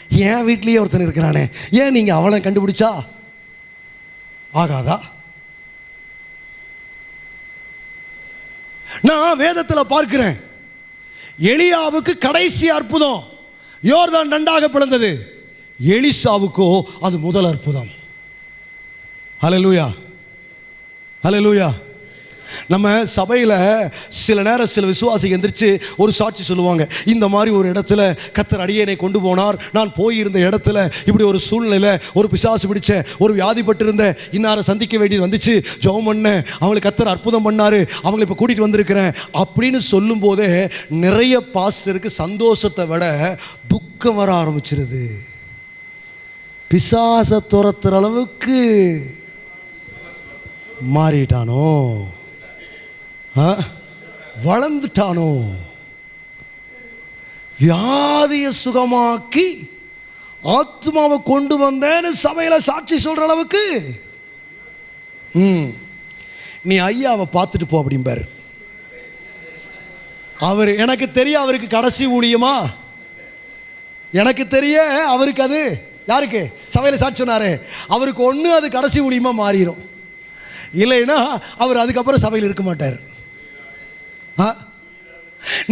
என் வீட்லேயே ஒருத்தன் இருக்கிறானே. ஏன் நீங்கள் அவனை கண்டுபிடிச்சா? ஆகாதா? நான் வேதத்தில் பார்க்கிறேன். எலியாவுக்கு கடைசி அற்புதம் யோர்தான் நண்டாக பிளந்தது எலிசாவுக்கோ அது முதல் அற்புதம். ஹalleluya. லூயா நம்ம சபையில் சில நேரம் சில விசுவாசி எந்திரிச்சு ஒரு சாட்சி சொல்லுவாங்க. இந்த மாதிரி ஒரு இடத்துல கத்தர் அடியனை கொண்டு போனார். நான் போயிருந்த இடத்துல இப்படி ஒரு சூழ்நிலையில் ஒரு பிசாசு பிடிச்ச ஒரு வியாதிப்பட்டிருந்த இன்னாரை சந்திக்க வேண்டியது வந்துச்சு. ஜெபம் பண்ணேன் அவங்களுக்கு கத்தர் அற்புதம் பண்ணார். அவங்களை இப்போ கூட்டிகிட்டு வந்திருக்கிறேன். அப்படின்னு சொல்லும்போதே நிறைய பாஸ்டருக்கு சந்தோஷத்தை விட துக்கம் வர ஆரம்பிச்சிருது. பிசாசை துரத்துற அளவுக்கு மாறிட்டானோ? வளர்ந்துட்டானோ? வியாதியை சுகமாக்கி ஆத்மாவை கொண்டு வந்தேன்னு சபையில் சாட்சி சொல்ற அளவுக்கு? ம். நீ ஐயாவை பார்த்துட்டு போ அப்படிம்பார். அவர் எனக்கு தெரிய அவருக்கு கடைசி ஊழியமா? எனக்கு தெரிய அவருக்கு அது யாருக்கு? சபையில் சாட்சி சொன்னாரு. அவருக்கு ஒன்று அது கடைசி ஊழியமாக மாறிடும் இல்லைன்னா அவர் அதுக்கப்புறம் சபையில் இருக்க மாட்டார்.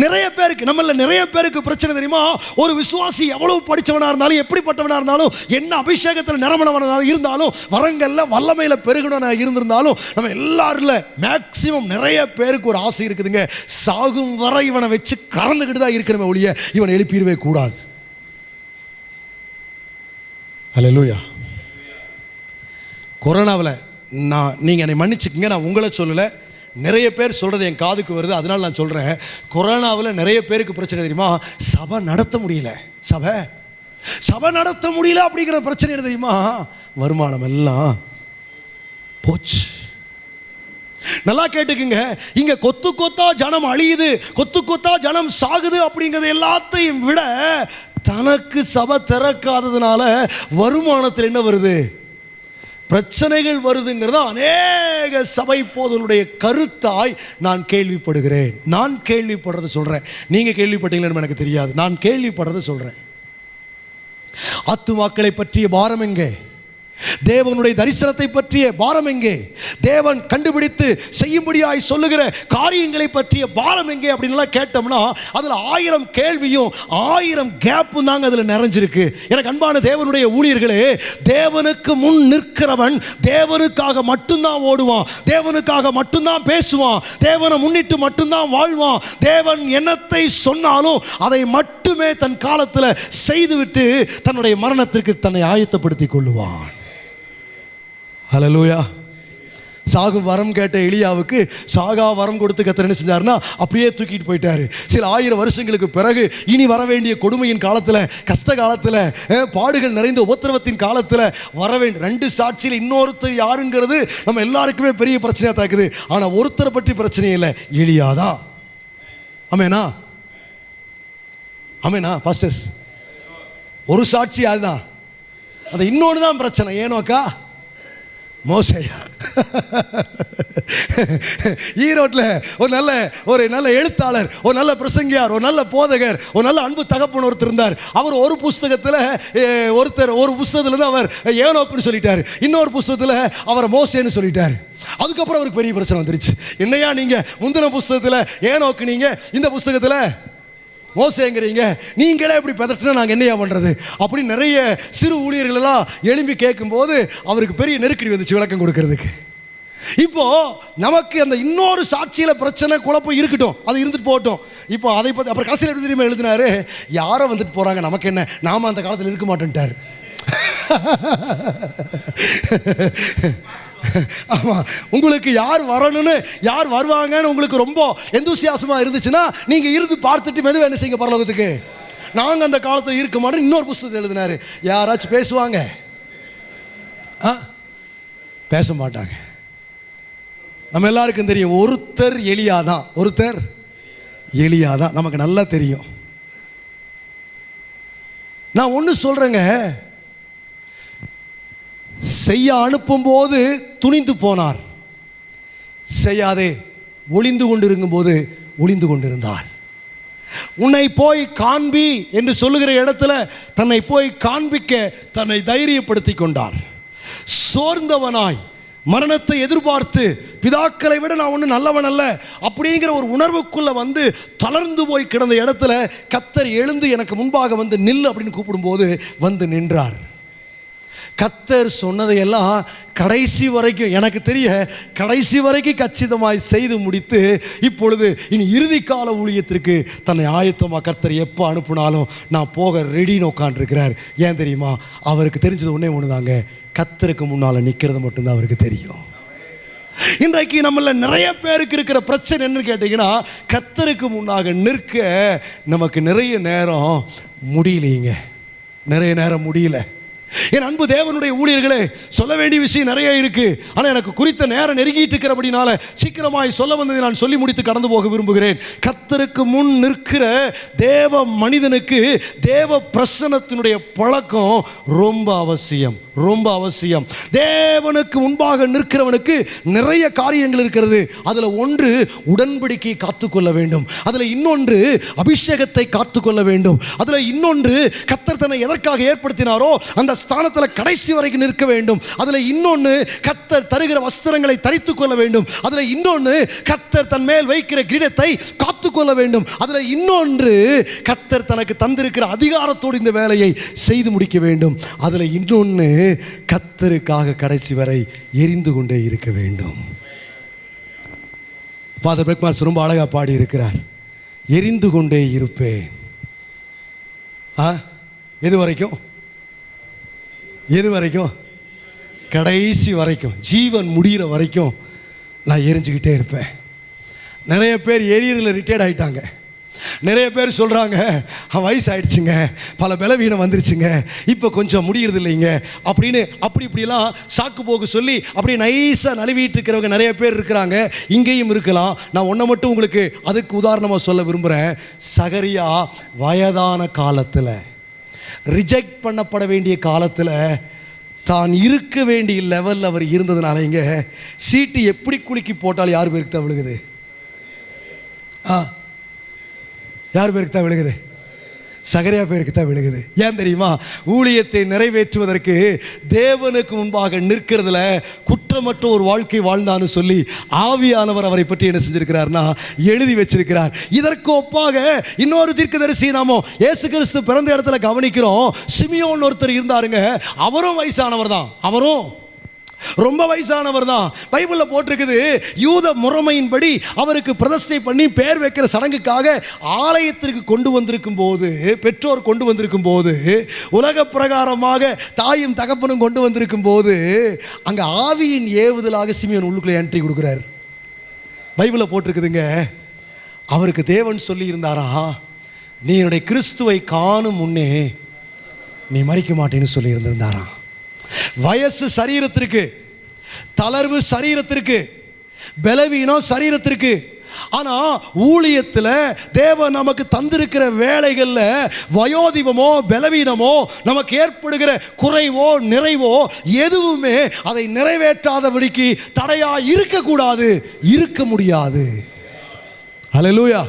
நிறைய பேருக்கு நம்மள நிறைய பேருக்கு பிரச்சனை தெரியுமா? ஒரு விசுவாசி எவ்வளவு படிச்சவனா இருந்தாலும் எப்படிப்பட்டவனா இருந்தாலும் என்ன அபிஷேகத்தில் நிரமணவனாக இருந்தாலும் வரங்கள்ல வல்லமையில பெருகணும் இருந்திருந்தாலும் நம்ம எல்லாருல மேக்சிமம் நிறைய பேருக்கு ஒரு ஆசை இருக்குதுங்க. சாகும் வரை இவனை வச்சு கறந்துக்கிட்டு தான் இருக்கணுமே ஒழிய இவனை எழுப்பிடவே கூடாது. அல்லேலூயா கொரோனாவில் நான் நீங்கள் என்னை மன்னிச்சுக்கங்க நான் உங்களை சொல்லலை. நிறைய பேர் சொல்கிறது என் காதுக்கு வருது அதனால் நான் சொல்கிறேன் கொரோனாவில் நிறைய பேருக்கு பிரச்சனை தெரியுமா? சபை நடத்த முடியல. சபை? சபை நடத்த முடியல அப்படிங்கிற பிரச்சனை என்ன தெரியுமா? வருமானம் எல்லாம் போச்சு. நல்லா கேட்டுக்குங்க. இங்க கொத்து கொத்தா ஜனம் அழியுது கொத்து கொத்தா ஜனம் சாகுது அப்படிங்கிறது எல்லாத்தையும் விட தனக்கு சபை திறக்காததுனால வருமானத்தில் என்ன வருது? பிரச்சனைகள் வருதுங்கிறத அநேக சபை போதலுடைய கருத்தாய் நான் கேள்விப்படுகிறேன். நான் கேள்விப்படுறத சொல்கிறேன் நீங்கள் கேள்விப்பட்டீங்களேன்னு எனக்கு தெரியாது. நான் கேள்விப்படுறத சொல்கிறேன் ஆத்துமாக்களை பற்றிய பாரம் எங்கே? தேவனுடைய தரிசனத்தை பற்றிய பாரம் எங்கே? தேவன் கண்டுபிடித்து செய்யும்படியாய் சொல்லுகிற காரியங்களை பற்றிய பாரம் எங்கே அப்படின்லாம் கேட்டோம்னா அதில் ஆயிரம் கேள்வியும் ஆயிரம் கேப்பும் தாங்க அதில் நிறைஞ்சிருக்கு. எனக்கு அன்பான தேவனுடைய ஊழியர்களே தேவனுக்கு முன் நிற்கிறவன் தேவனுக்காக மட்டும்தான் ஓடுவான் தேவனுக்காக மட்டும்தான் பேசுவான் தேவனை முன்னிட்டு மட்டும்தான் வாழ்வான். தேவன் என்னத்தை சொன்னாலும் அதை மட்டுமே தன் காலத்தில் செய்துவிட்டு தன்னுடைய மரணத்திற்கு தன்னை ஆயத்தப்படுத்திக் கொள்ளுவான். ஹலலூயா சாகும் வரம் கேட்ட எலியாவுக்கு சாகா வரம் கொடுத்து கத்தர் என்ன செஞ்சாருன்னா அப்படியே தூக்கிட்டு போயிட்டாரு. சில ஆயிரம் வருஷங்களுக்கு பிறகு இனி வர வேண்டிய கொடுமையின் காலத்தில் கஷ்ட காலத்தில் பாடுகள் நிறைந்த உபத்திரவத்தின் காலத்தில் வர வேண்டிய ரெண்டு சாட்சியில் இன்னொருத்தர் யாருங்கிறது நம்ம எல்லாருக்குமே பெரிய பிரச்சனையாக தாக்குது. ஆனால் ஒருத்தரை பற்றி பிரச்சனை இல்லை எலியாதான் ஆமேனா? ஆமேனா பாஸ்டர்ஸ் ஒரு சாட்சி அதுதான். அது இன்னொன்று தான் பிரச்சனை ஏனோக்கா? மோசையா. ஈரோட்டில் ஒரு நல்ல ஒரு நல்ல எழுத்தாளர் ஒரு நல்ல பிரசங்கியார் ஒரு நல்ல போதகர் ஒரு நல்ல அன்பு தகப்பன் ஒருத்தர் இருந்தார். அவர் ஒரு புஸ்தகத்தில் ஒருத்தர் ஒரு புஸ்தகத்தில் இருந்து அவர் ஏனோக்குன்னு சொல்லிட்டார். இன்னொரு புஸ்தகத்தில் அவர் மோசேன்னு சொல்லிட்டார். அதுக்கப்புறம் அவருக்கு பெரிய பிரச்சனை வந்துருச்சு. என்னையா நீங்கள் முந்தின புஸ்தகத்தில் ஏனோக்கு நீங்கள் இந்த புஸ்தகத்தில் மோசங்கிறீங்க. நீங்களே இப்படி பதட்டினா நாங்கள் என்னையா பண்ணுறது அப்படி நிறைய சிறு ஊழியர்களெல்லாம் எழும்பி கேட்கும்போது அவருக்கு பெரிய நெருக்கடி வந்துச்சு விளக்கம் கொடுக்கறதுக்கு. இப்போ நமக்கு அந்த இன்னொரு சாட்சியில் பிரச்சனை குழப்பம் இருக்கட்டும். அது இருந்துட்டு போகட்டும். இப்போ அதை பற்றி அப்புறம் கடைசியில் எப்படி தெரியுமா எழுதினாரு? யாரோ வந்துட்டு போகிறாங்க நமக்கு என்ன? நாம அந்த காலத்தில் இருக்க மாட்டேன்ட்டார் [laughs] ஆமாம் உங்களுக்கு யார் வரணும்னு யார் வருவாங்கன்னு உங்களுக்கு ரொம்ப எந்தூசியாசமாக இருந்துச்சுன்னா நீங்கள் இருந்து பார்த்துட்டு மெதுவாக என்ன செய்யுங்க பரலோகத்துக்கு? நாங்கள் அந்த காலத்தில் இருக்க மாட்டோம் இன்னொரு புஸ்தகத்தை எழுதினார். யாராச்சும் பேசுவாங்க? ஆ? பேச மாட்டாங்க. நம்ம எல்லாருக்கும் தெரியும் ஒருத்தர் எளியா தான் ஒருத்தர் எளியா தான் நமக்கு நல்லா தெரியும். நான் ஒன்று சொல்கிறேங்க செய்ய அனுப்பும்போது துணிந்து போனார். செய்யாதே ஒளிந்து கொண்டிருக்கும்போது ஒளிந்து கொண்டிருந்தார். உன்னை போய் காண்பி என்று சொல்லுகிற இடத்துல தன்னை போய் காண்பிக்க தன்னை தைரியப்படுத்தி கொண்டார். சோர்ந்தவனாய் மரணத்தை எதிர்பார்த்து பிதாக்களை விட நான் ஒன்றும் நல்லவன் அல்ல அப்படிங்கிற ஒரு உணர்வுக்குள்ளே வந்து தளர்ந்து போய் கிடந்த இடத்துல கத்தர் எழுந்து எனக்கு முன்பாக வந்து நில் அப்படின்னு கூப்பிடும்போது வந்து நின்றார். கத்தர் சொன்னதையெல்லாம் கடைசி வரைக்கும் எனக்கு தெரிய கடைசி வரைக்கும் கச்சிதமாய் செய்து முடித்து இப்பொழுது இனி இறுதி கால ஊழியத்திற்கு தன்னை ஆயத்தமாக கர்த்தர் எப்போ அனுப்புனாலும் நான் போக ரெடின்னு உட்காந்துருக்கிறார் ஏன் தெரியுமா? அவருக்கு தெரிஞ்சது ஒன்றே ஒன்று தாங்க கத்தருக்கு முன்னால் நிற்கிறது மட்டும்தான் அவருக்கு தெரியும். இன்றைக்கு நம்மள நிறைய பேருக்கு இருக்கிற பிரச்சனை என்னன்னு கேட்டிங்கன்னா கத்தருக்கு முன்னாக நிற்க நமக்கு நிறைய நேரம் முடியலைங்க. நிறைய நேரம் முடியல. என் அன்பு தேவனுடைய ஊழியர்களே சொல்ல வேண்டிய விஷயம் நிறைய இருக்கு. ஆனால் எனக்கு குறித்த நேரம் நெருங்கிட்டு இருக்கிறபடினால சீக்கிரமாய் சொல்ல வந்ததை நான் சொல்லி முடித்து கடந்து போக விரும்புகிறேன். கத்தருக்கு முன் நிற்கிற தேவ மனிதனுக்கு தேவ பிரசனத்தினுடைய பழக்கம் ரொம்ப அவசியம். ரொம்ப அவசியம். தேவனுக்கு முன்பாக நிற்கிறவனுக்கு நிறைய காரியங்கள் இருக்கிறது. அதில் ஒன்று உடன்படிக்கையை காத்துக்கொள்ள வேண்டும். அதில் இன்னொன்று அபிஷேகத்தை காத்துக்கொள்ள வேண்டும். அதில் இன்னொன்று கத்தர் தன்னை எதற்காக ஏற்படுத்தினாரோ அந்த ஸ்தானத்தில் கடைசி வரைக்கும் நிற்க வேண்டும். அதில் இன்னொன்று கத்தர் தருகிற வஸ்திரங்களை தரித்து கொள்ள வேண்டும். அதில் இன்னொன்று கத்தர் தன் மேல் வைக்கிற கிரீடத்தை காத்துக்கொள்ள வேண்டும். அதில் இன்னொன்று கத்தர் தனக்கு தந்திருக்கிற அதிகாரத்தோடு இந்த வேலையை செய்து முடிக்க வேண்டும். அதில் இன்னொன்று கத்தருக்காக கடைசி வரை எரிந்து கொண்டே இருக்க வேண்டும். ஃபாதர் பெக்மார்ஸ் ரொம்ப அழகாக பாடி இருக்கிறார் எரிந்து கொண்டே இருப்பேன். ஆ? எது வரைக்கும்? எது வரைக்கும்? கடைசி வரைக்கும். ஜீவன் முடிகிற வரைக்கும் நான் எரிஞ்சுக்கிட்டே இருப்பேன். நிறைய பேர் எரியதில் ரிட்டையர்ட் ஆயிட்டாங்க. நிறைய பேர் சொல்கிறாங்க வயசு ஆயிடுச்சுங்க பல பலவீனம் வந்துருச்சுங்க. இப்போ கொஞ்சம் முடியறது இல்லைங்க அப்படின்னு அப்படி இப்படிலாம் சாக்கு போக்கு சொல்லி அப்படியே நைஸாக நழுவிட்டு இருக்கிறவங்க நிறைய பேர் இருக்கிறாங்க. இங்கேயும் இருக்கலாம். நான் ஒன்றை மட்டும் உங்களுக்கு அதுக்கு உதாரணமாக சொல்ல விரும்புகிறேன் சகரியா வயதான காலத்தில் ரிஜெக்ட் பண்ணப்பட வேண்டிய காலத்தில் தான் இருக்க வேண்டிய லெவலில் அவர் இருந்ததுனால இங்கே சீட்டு எப்படி குலுக்கி போட்டால் யார் பேருக்கு தான் ஆ. யார் பேருக்கு தான் விழுகுது? சகரியா பேருக்கு தான் விழுகுது. ஏன் தெரியுமா? ஊழியத்தை நிறைவேற்றுவதற்கு தேவனுக்கு முன்பாக நிற்கிறதுல குற்றமற்ற ஒரு வாழ்க்கை வாழ்ந்தான்னு சொல்லி ஆவியானவர் அவரை பற்றி என்ன செஞ்சிருக்கிறார்னா எழுதி வச்சிருக்கிறார். இதற்கு ஒப்பாக இன்னொரு தீர்க்கதரிசி நாமோ ஏசு கிறிஸ்து பிறந்த இடத்துல கவனிக்கிறோம். சிமியோன் ஒருத்தர் இருந்தாருங்க. அவரும் வயசானவர் தான் அவரும் ரொம்ப வயசானவர் தான். பைபிளில் போட்டிருக்குது யூத முறைமையின்படி அவருக்கு பிரதிஷ்டை பண்ணி பேர் வைக்கிற சடங்குக்காக ஆலயத்திற்கு கொண்டு வந்திருக்கும் போது பெற்றோர் கொண்டு வந்திருக்கும் போது உலக பிரகாரமாக தாயும் தகப்பனும் கொண்டு வந்திருக்கும் போது அங்கே ஆவியின் ஏவுதலாக சிமியன் உள்ளுக்குள்ளே என்ட்ரி கொடுக்குறார். பைபிளில் போட்டிருக்குதுங்க. அவருக்கு தேவன் சொல்லியிருந்தாரா நீ என்னுடைய கிறிஸ்துவை காணும் முன்னே நீ மறிக்க மாட்டேன்னு சொல்லியிருந்திருந்தாராம். வயசு சரீரத்திற்கு தளர்வு சரீரத்திற்கு பலவீனம் சரீரத்திற்கு. ஆனால் ஊழியத்தில் தேவன் நமக்கு தந்திருக்கிற வேலைகளில் வயோதிபமோ பலவீனமோ நமக்கு ஏற்படுகிற குறைவோ நிறைவோ எதுவுமே அதை நிறைவேற்றாதபடிக்கு தடையாக இருக்கக்கூடாது இருக்க முடியாது. ஹalleluya.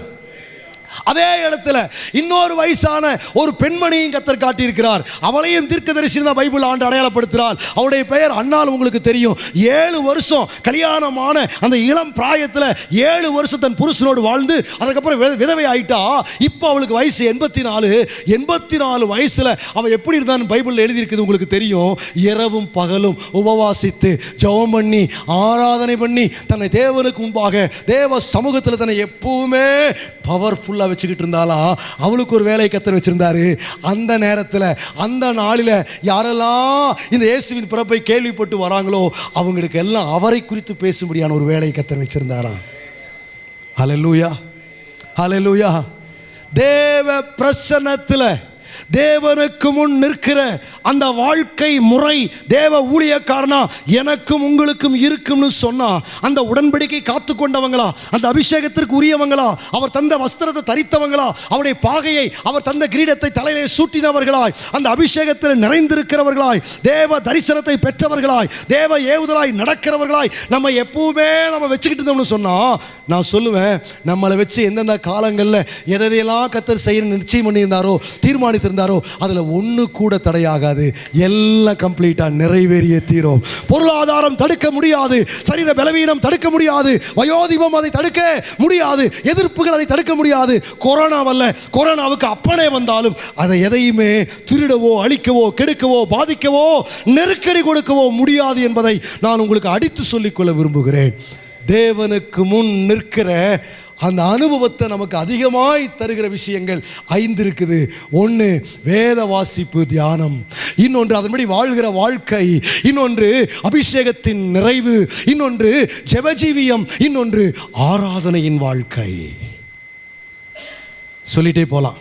அதே இடத்துல இன்னொரு வயசான ஒரு பெண்மணியும் கத்தர் காட்டியிருக்கிறார். அவளையும் தீர்க்கதரிசி தான் பைபிள் ஆண்டு அடையாளப்படுத்துகிறார். அவருடைய பெயர் அண்ணால் உங்களுக்கு தெரியும். ஏழு வருஷம் கல்யாணமான அந்த இளம் பிராயத்தில் ஏழு வருஷம் தன் புருஷனோடு வாழ்ந்து அதுக்கப்புறம் வித- விதவை ஆயிட்டா இப்போ அவளுக்கு வயசு எண்பத்தி நாலு எண்பத்தி நாலு வயசில் அவள் எப்படி இருந்தான்னு பைபிளில் எழுதியிருக்குது உங்களுக்கு தெரியும். இரவும் பகலும் உபவாசித்து ஜெபம் பண்ணி ஆராதனை பண்ணி தன்னை தேவனுக்கு முன்பாக தேவ சமூகத்தில் தன்னை எப்பவுமே பவர்ஃபுல்லாக வச்சுக்கிட்டு இருந்தாலும் அவளுக்கு ஒரு வேலை கத்தர் வச்சிருந்தாரு. அந்த நேரத்தில் அந்த நாளில் யாரெல்லாம் இந்த இயேசுவின் பிறப்பை கேள்விப்பட்டு வராங்களோ அவங்களுக்கு எல்லாம் அவரை குறித்து பேசும்படியான ஒரு வேலையை கத்தர் வச்சிருந்தாராம். ஹலலூயா ஹலலூயா தேவ பிரசன்னத்தில் தேவனுக்கு முன் நிற்கிற அந்த வாழ்க்கை முறை தேவ ஊழியக்காரனா எனக்கும் உங்களுக்கும் இருக்கும்னு சொன்னா அந்த உடன்படிக்கை காத்து கொண்டவங்களா அந்த அபிஷேகத்திற்கு உரியவங்களா அவர் தந்த வஸ்திரத்தை தரித்தவங்களா அவருடைய பாகையை அவர் தந்த கிரீடத்தை தலையிலே சூட்டினவர்களாய் அந்த அபிஷேகத்தில் நிறைந்திருக்கிறவர்களாய் தேவ தரிசனத்தை பெற்றவர்களாய் தேவ ஏவுதலாய் நடக்கிறவர்களாய் நம்ம எப்பவுமே நம்ம வச்சுக்கிட்டு இருந்தோம்னு சொன்னா நான் சொல்லுவேன் நம்மளை வச்சு எந்தெந்த காலங்களில் எதையெல்லாம் கத்தர் செய்ய நிச்சயம் பண்ணியிருந்தாரோ தீர்மானித்திருந்தார் அதில் ஒன்று கூட தடையாகாது. எல்லாம் கம்ப்ளீட்டாக நிறைவேறிய தீரும். பொருளாதாரம் தடுக்க முடியாது. சரீர பலவீனம் தடுக்க முடியாது. வயோதிபம் அதை தடுக்க முடியாது. எதிர்ப்புகள் அதை தடுக்க முடியாது. கொரோனா வல்ல கொரோனாவுக்கு அப்பனே வந்தாலும் அதை எதையுமே திருடவோ அழிக்கவோ கெடுக்கவோ பாதிக்கவோ நெருக்கடி கொடுக்கவோ முடியாது என்பதை நான் உங்களுக்கு அடித்து சொல்லிக்கொள்ள விரும்புகிறேன். தேவனுக்கு முன் நிற்கிற அந்த அனுபவத்தை நமக்கு அதிகமாய் தருகிற விஷயங்கள் ஐந்து இருக்குது. ஒன்று வேத வாசிப்பு தியானம். இன்னொன்று அதன்படி வாழ்கிற வாழ்க்கை. இன்னொன்று அபிஷேகத்தின் நிறைவு. இன்னொன்று ஜெபஜீவியம். இன்னொன்று ஆராதனையின் வாழ்க்கை. சொல்லிட்டே போகலாம்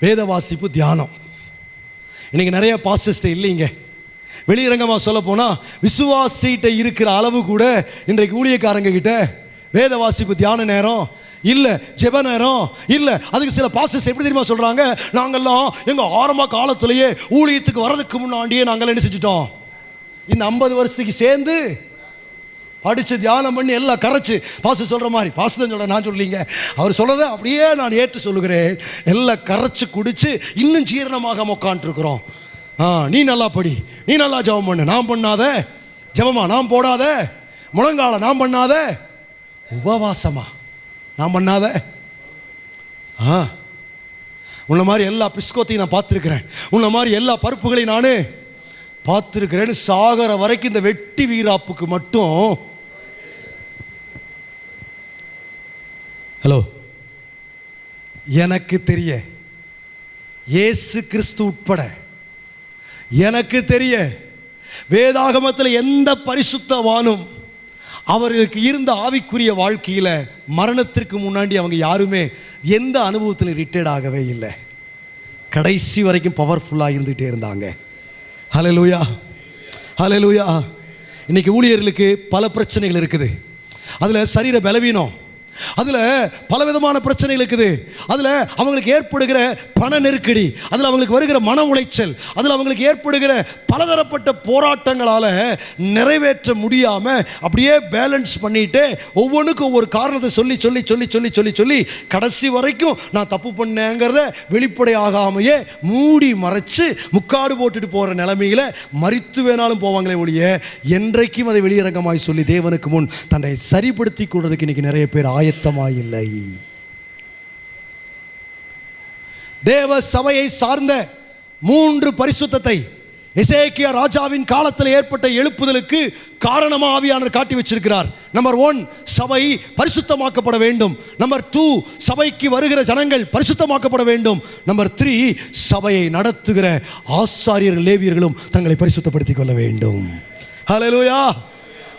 வேத வாசிப்பு தியானம். இன்னைக்கு நிறைய பாஸ்டர்ஸ்ட இல்லைங்க. வெளியரங்கமாக சொல்ல போனால் விசுவாசிகிட்ட இருக்கிற அளவு கூட இன்றைக்கு ஊழியக்காரங்க கிட்ட வேத வாசிப்பு தியான நேரம்? இல்லை ஜெப நேரம்? இல்லை அதுக்கு சில பாசஸ் எப்படி தெரியுமா சொல்கிறாங்க நாங்கள்லாம் எங்கள் ஆரம்ப காலத்திலேயே ஊழியத்துக்கு வர்றதுக்கு முன்னாடியே நாங்கள் என்ன செஞ்சிட்டோம்? இந்த ஐம்பது வருஷத்துக்கு சேர்ந்து படித்து தியானம் பண்ணி எல்லாம் கரைச்சு. பாச சொல்கிற மாதிரி பாசு தான் சொல்கிறேன் நான் சொல்லிங்க அவர் சொல்கிறத அப்படியே நான் ஏற்று சொல்லுகிறேன். எல்லாம் கரைச்சி குடித்து இன்னும் ஜீரணமாக உட்காந்துருக்குறோம் ஆ நீ நல்லா படி நீ நல்லா ஜெபம் பண்ணு. நான் பண்ணாத ஜபமா நான் போடாத முழங்கால நான் பண்ணாத உபவாசமா? நான் பண்ணாத. ஆ. உன்ன மாதிரி எல்லா பிஸ்கோத்தையும் நான் பார்த்துருக்கிறேன். உன்ன மாதிரி எல்லா பருப்புகளையும் நான் பார்த்துருக்கிறேன்னு சாகர வரைக்கும் இந்த வெட்டி வீராப்புக்கு மட்டும். ஹலோ. எனக்கு தெரிய. இயேசு கிறிஸ்து உட்பட. எனக்கு தெரிய. வேதாகமத்தில் எந்த பரிசுத்தவானும் அவர்களுக்கு இருந்த ஆவிக்குரிய வாழ்க்கையில் மரணத்திற்கு முன்னாடி அவங்க யாருமே எந்த அனுபவத்தில் ரிட்டையர்ட் ஆகவே இல்லை. கடைசி வரைக்கும் பவர்ஃபுல்லாக இருந்துகிட்டே இருந்தாங்க. ஹலே லூயா ஹலே லூயா இன்னைக்கு ஊழியர்களுக்கு பல பிரச்சனைகள் இருக்குது. அதில் சரீர பலவீனம் அதில் பலவிதமான பிரச்சனைகள் இருக்குது. அதில் அவங்களுக்கு ஏற்படுகிற பண நெருக்கடி அதில் அவங்களுக்கு வருகிற மன உளைச்சல் அதில் அவங்களுக்கு ஏற்படுகிற பலதரப்பட்ட போராட்டங்களால் நிறைவேற்ற முடியாமல் அப்படியே பேலன்ஸ் பண்ணிட்டு ஒவ்வொன்றுக்கும் ஒவ்வொரு காரணத்தை சொல்லி சொல்லி சொல்லி சொல்லி சொல்லி சொல்லி கடைசி வரைக்கும் நான் தப்பு பண்ணேங்கிறத வெளிப்படையாகாமையே மூடி மறைச்சு முக்காடு போட்டுட்டு போகிற நிலைமையில் மறித்து வேணாலும் போவாங்களே ஒழிய என்றைக்கும் அதை வெளியரங்கமாய் சொல்லி தேவனுக்கு முன் தன்னை சரிப்படுத்தி கொள்றதுக்கு இன்னைக்கு நிறைய பேர் ஆய ஆயத்தமாயில்லை தேவ சபையை சார்ந்த மூன்று பரிசுத்தத்தை இசைக்கிய ராஜாவின் காலத்தில் ஏற்பட்ட எழுப்புதலுக்கு காரணமா ஆவியானவர் காட்டி வச்சிருக்கிறார். நம்பர் ஒன் சபை பரிசுத்தமாக்கப்பட வேண்டும். நம்பர் டூ சபைக்கு வருகிற ஜனங்கள் பரிசுத்தமாக்கப்பட வேண்டும். நம்பர் த்ரீ சபையை நடத்துகிற ஆசாரியர்கள் லேவியர்களும் தங்களை பரிசுத்தப்படுத்திக் கொள்ள வேண்டும். ஹalleluya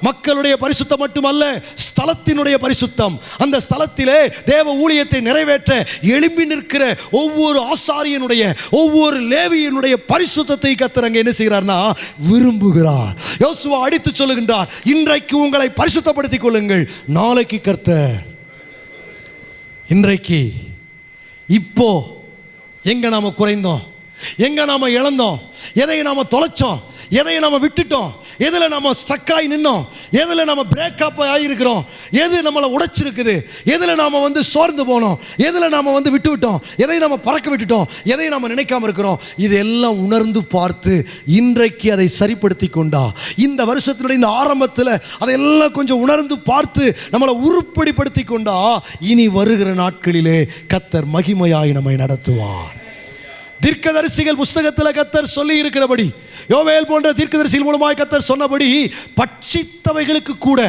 மக்களுடைய பரிசுத்தம் மட்டுமல்ல ஸ்தலத்தினுடைய பரிசுத்தம். அந்த ஸ்தலத்திலே தேவ ஊழியத்தை நிறைவேற்ற எழும்பி நிற்கிற ஒவ்வொரு ஆசாரியனுடைய ஒவ்வொரு லேவியனுடைய பரிசுத்தத்தை கத்துறங்க என்ன செய்கிறார்னா விரும்புகிறார். யோசுவா அடித்து சொல்லுகின்றார் இன்றைக்கு உங்களை பரிசுத்தப்படுத்திக் கொள்ளுங்கள். நாளைக்கு கர்த்த இன்றைக்கு இப்போ எங்க நாம குறைந்தோம்? எங்க நாம இழந்தோம்? எதை நாம தொலைச்சோம்? எதை நம்ம விட்டுட்டோம். எதில் நம்ம ஸ்ட்ரக்காகி நின்னோம்? எதில் நம்ம பிரேக்கப் ஆகியிருக்கிறோம் எது நம்மளை உடைச்சிருக்குது? எதில் நாம் வந்து சோர்ந்து போனோம்? எதில் நாம் வந்து விட்டு விட்டோம்? எதை நம்ம பறக்க விட்டுட்டோம்? எதை நம்ம நினைக்காம இருக்கிறோம்? இதெல்லாம் உணர்ந்து பார்த்து இன்றைக்கு அதை சரிப்படுத்தி கொண்டா. இந்த வருஷத்தினுடைய இந்த ஆரம்பத்தில் அதையெல்லாம் கொஞ்சம் உணர்ந்து பார்த்து நம்மளை உருப்படிப்படுத்தி கொண்டா. இனி வருகிற நாட்களிலே கத்தர் மகிமையாய் நம்மை நடத்துவார். தீர்க்கதரிசிகள் புஸ்தகத்தில் கத்தர் சொல்லி இருக்கிறபடி யோவேல் போன்ற தீர்க்கதரிசியின் மூலமாய் கத்தர் சொன்னபடி பட்சித்தவைகளுக்கு கூட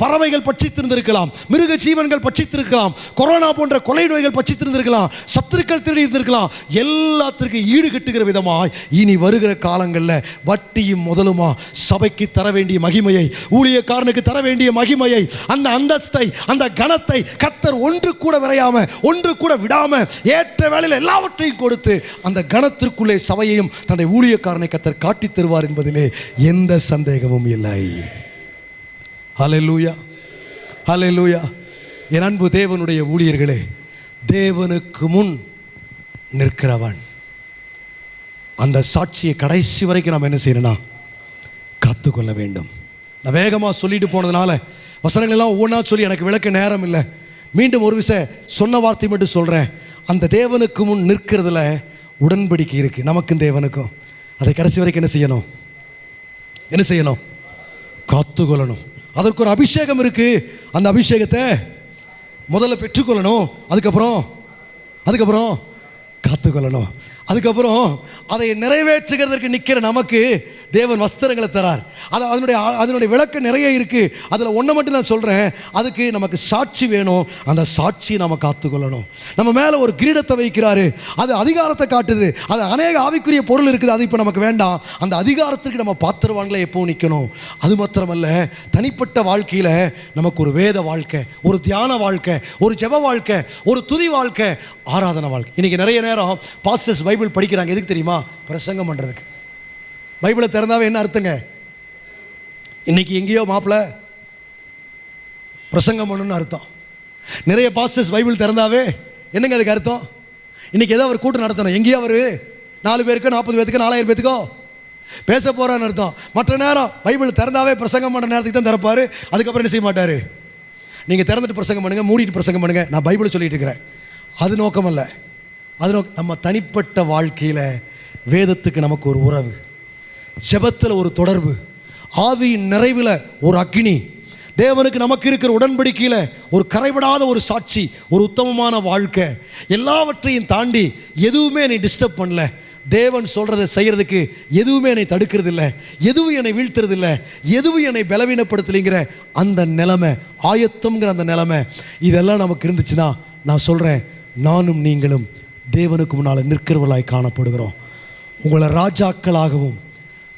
பறவைகள் பட்சித்திருந்திருக்கலாம் மிருக ஜீவன்கள் பட்சித்திருக்கலாம் கொரோனா போன்ற கொலை நோய்கள் பட்சித்திருந்திருக்கலாம் சத்துருக்கள் திருடியிருந்திருக்கலாம் எல்லாத்திற்கும் ஈடு கட்டுகிற விதமாய் இனி வருகிற காலங்களில் வட்டியும் முதலுமா சபைக்கு தர வேண்டிய மகிமையை ஊழியக்காரனுக்கு தர வேண்டிய மகிமையை அந்த அந்தஸ்தை அந்த கணத்தை கத்தர் ஒன்று கூட விரையாம ஒன்று கூட விடாம ஏற்ற வேலையில் எல்லாவற்றையும் கொடுத்து அந்த கணத்திற்குள்ளே சபையையும் தன்னுடைய ஊழியக்காரனை கத்தர் காட்டித் தருவார் என்பதிலே எந்த சந்தேகமும் இல்லை. ஹலெலூயா ஹலெலூயா என் அன்பு தேவனுடைய ஊழியர்களே தேவனுக்கு முன் நிற்கிறவன். அந்த சாட்சியை கடைசி வரைக்கும் நம்ம என்ன செய்யணும்னா காத்துக்கொள்ள வேண்டும். நான் வேகமாக சொல்லிட்டு போனதுனால வசனங்கள் எல்லாம் ஒவ்வொன்றா சொல்லி எனக்கு விளக்க நேரம் இல்லை. மீண்டும் ஒரு விஷயம் சொன்ன வார்த்தை மட்டும் சொல்கிறேன் அந்த தேவனுக்கு முன் நிற்கிறதுல உடன்படிக்கை இருக்குது நமக்கும் தேவனுக்கும். அதை கடைசி வரைக்கும் என்ன செய்யணும்? என்ன செய்யணும்? காத்துக்கொள்ளணும். அதற்கு ஒரு அபிஷேகம் இருக்கு. அந்த அபிஷேகத்தை முதல்ல பெற்றுக்கொள்ளணும். அதுக்கப்புறம் அதுக்கப்புறம் காத்துக்கொள்ளணும். அதுக்கப்புறம் அதை நிறைவேற்றுகிறதற்கு நிற்கிற நமக்கு தேவன் வஸ்திரங்களை தரார். அது அதனுடைய அதனுடைய விளக்கம் நிறைய இருக்குது அதில் ஒன்றை மட்டும் நான் சொல்கிறேன் அதுக்கு நமக்கு சாட்சி வேணும். அந்த சாட்சியை நம்ம காத்துக்கொள்ளணும். நம்ம மேலே ஒரு கிரீடத்தை வைக்கிறாரு. அது அதிகாரத்தை காட்டுது. அது அநேக ஆவிக்குரிய பொருள் இருக்குது. அது இப்போ நமக்கு வேண்டாம். அந்த அதிகாரத்திற்கு நம்ம பாத்திரவான்களை எப்போ நிற்கணும் அது மாத்திரமல்ல. தனிப்பட்ட வாழ்க்கையில் நமக்கு ஒரு வேத வாழ்க்கை ஒரு தியான வாழ்க்கை ஒரு ஜெப வாழ்க்கை ஒரு துதி வாழ்க்கை ஆராதனை வாழ்க்கை. இன்றைக்கி நிறைய நேரம் பாஸ்டர்ஸ் பைபிள் படிக்கிறாங்க. எதுக்கு தெரியுமா? பிரசங்கம் பண்ணுறதுக்கு பைபிளை திறந்தாவே என்ன அர்த்தங்க? இன்னைக்கு எங்கேயோ மாப்பிள்ள பிரசங்கம் பண்ணணும்னு அர்த்தம். நிறைய பாஸ்டர்ஸ் பைபிள் திறந்தாவே என்னங்க அதுக்கு அர்த்தம்? இன்னைக்கு ஏதோ ஒரு கூட்டம் நடத்தணும். எங்கேயோ அவர் நாலு பேருக்கு நாற்பது பேத்துக்கு நாலாயிரம் பேத்துக்கோ பேச போகிறான்னு அர்த்தம். மற்ற நேரம் பைபிள் திறந்தாவே பிரசங்கம் பண்ணுற நேரத்துக்கு தான் திறப்பார். அதுக்கப்புறம் என்ன செய்ய மாட்டார்? நீங்கள் திறந்துட்டு பிரசங்கம் பண்ணுங்கள் மூடிட்டு பிரசங்கம் பண்ணுங்கள் நான் பைபிளை சொல்லிட்டு இருக்கிறேன். அது நோக்கம் அல்ல அது நோக்கம் நம்ம தனிப்பட்ட வாழ்க்கையில் வேதத்துக்கு நமக்கு ஒரு உறவு. ஜபத்தில் ஒரு தொடர்பு. ஆவியின் நிறைவில் ஒரு அக்னி. தேவனுக்கு நமக்கு இருக்கிற உடன்படிக்கையில் ஒரு கரைபடாத ஒரு சாட்சி ஒரு உத்தமமான வாழ்க்கை. எல்லாவற்றையும் தாண்டி எதுவுமே என்னை டிஸ்டர்ப் பண்ணல. தேவன் சொல்கிறத செய்கிறதுக்கு எதுவுமே என்னை தடுக்கிறது இல்லை எதுவும் என்னை வீழ்த்துறது இல்லை எதுவும் என்னை பலவீனப்படுத்தலைங்கிற அந்த நிலமை ஆயத்தம்ங்கிற அந்த நிலமை இதெல்லாம் நமக்கு இருந்துச்சுன்னா நான் சொல்கிறேன் நானும் நீங்களும் தேவனுக்கு முன்னால் நிற்கிறவர்களாய் காணப்படுகிறோம். உங்களை ராஜாக்களாகவும்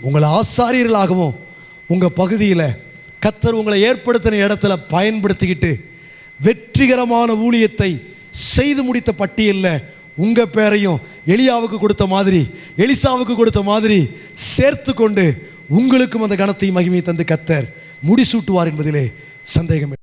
உங்களை ஆசாரியர்களாகவும் உங்கள் பகுதியில் கத்தர் உங்களை ஏற்படுத்தின இடத்துல பயன்படுத்திக்கிட்டு வெற்றிகரமான ஊழியத்தை செய்து முடித்த பட்டியலில் உங்கள் பேரையும் எலியாவுக்கு கொடுத்த மாதிரி எலிசாவுக்கு கொடுத்த மாதிரி சேர்த்து கொண்டு உங்களுக்கும் அந்த கணத்தையும் மகிமையை தந்து கத்தர் முடிசூட்டுவார் என்பதிலே சந்தேகம்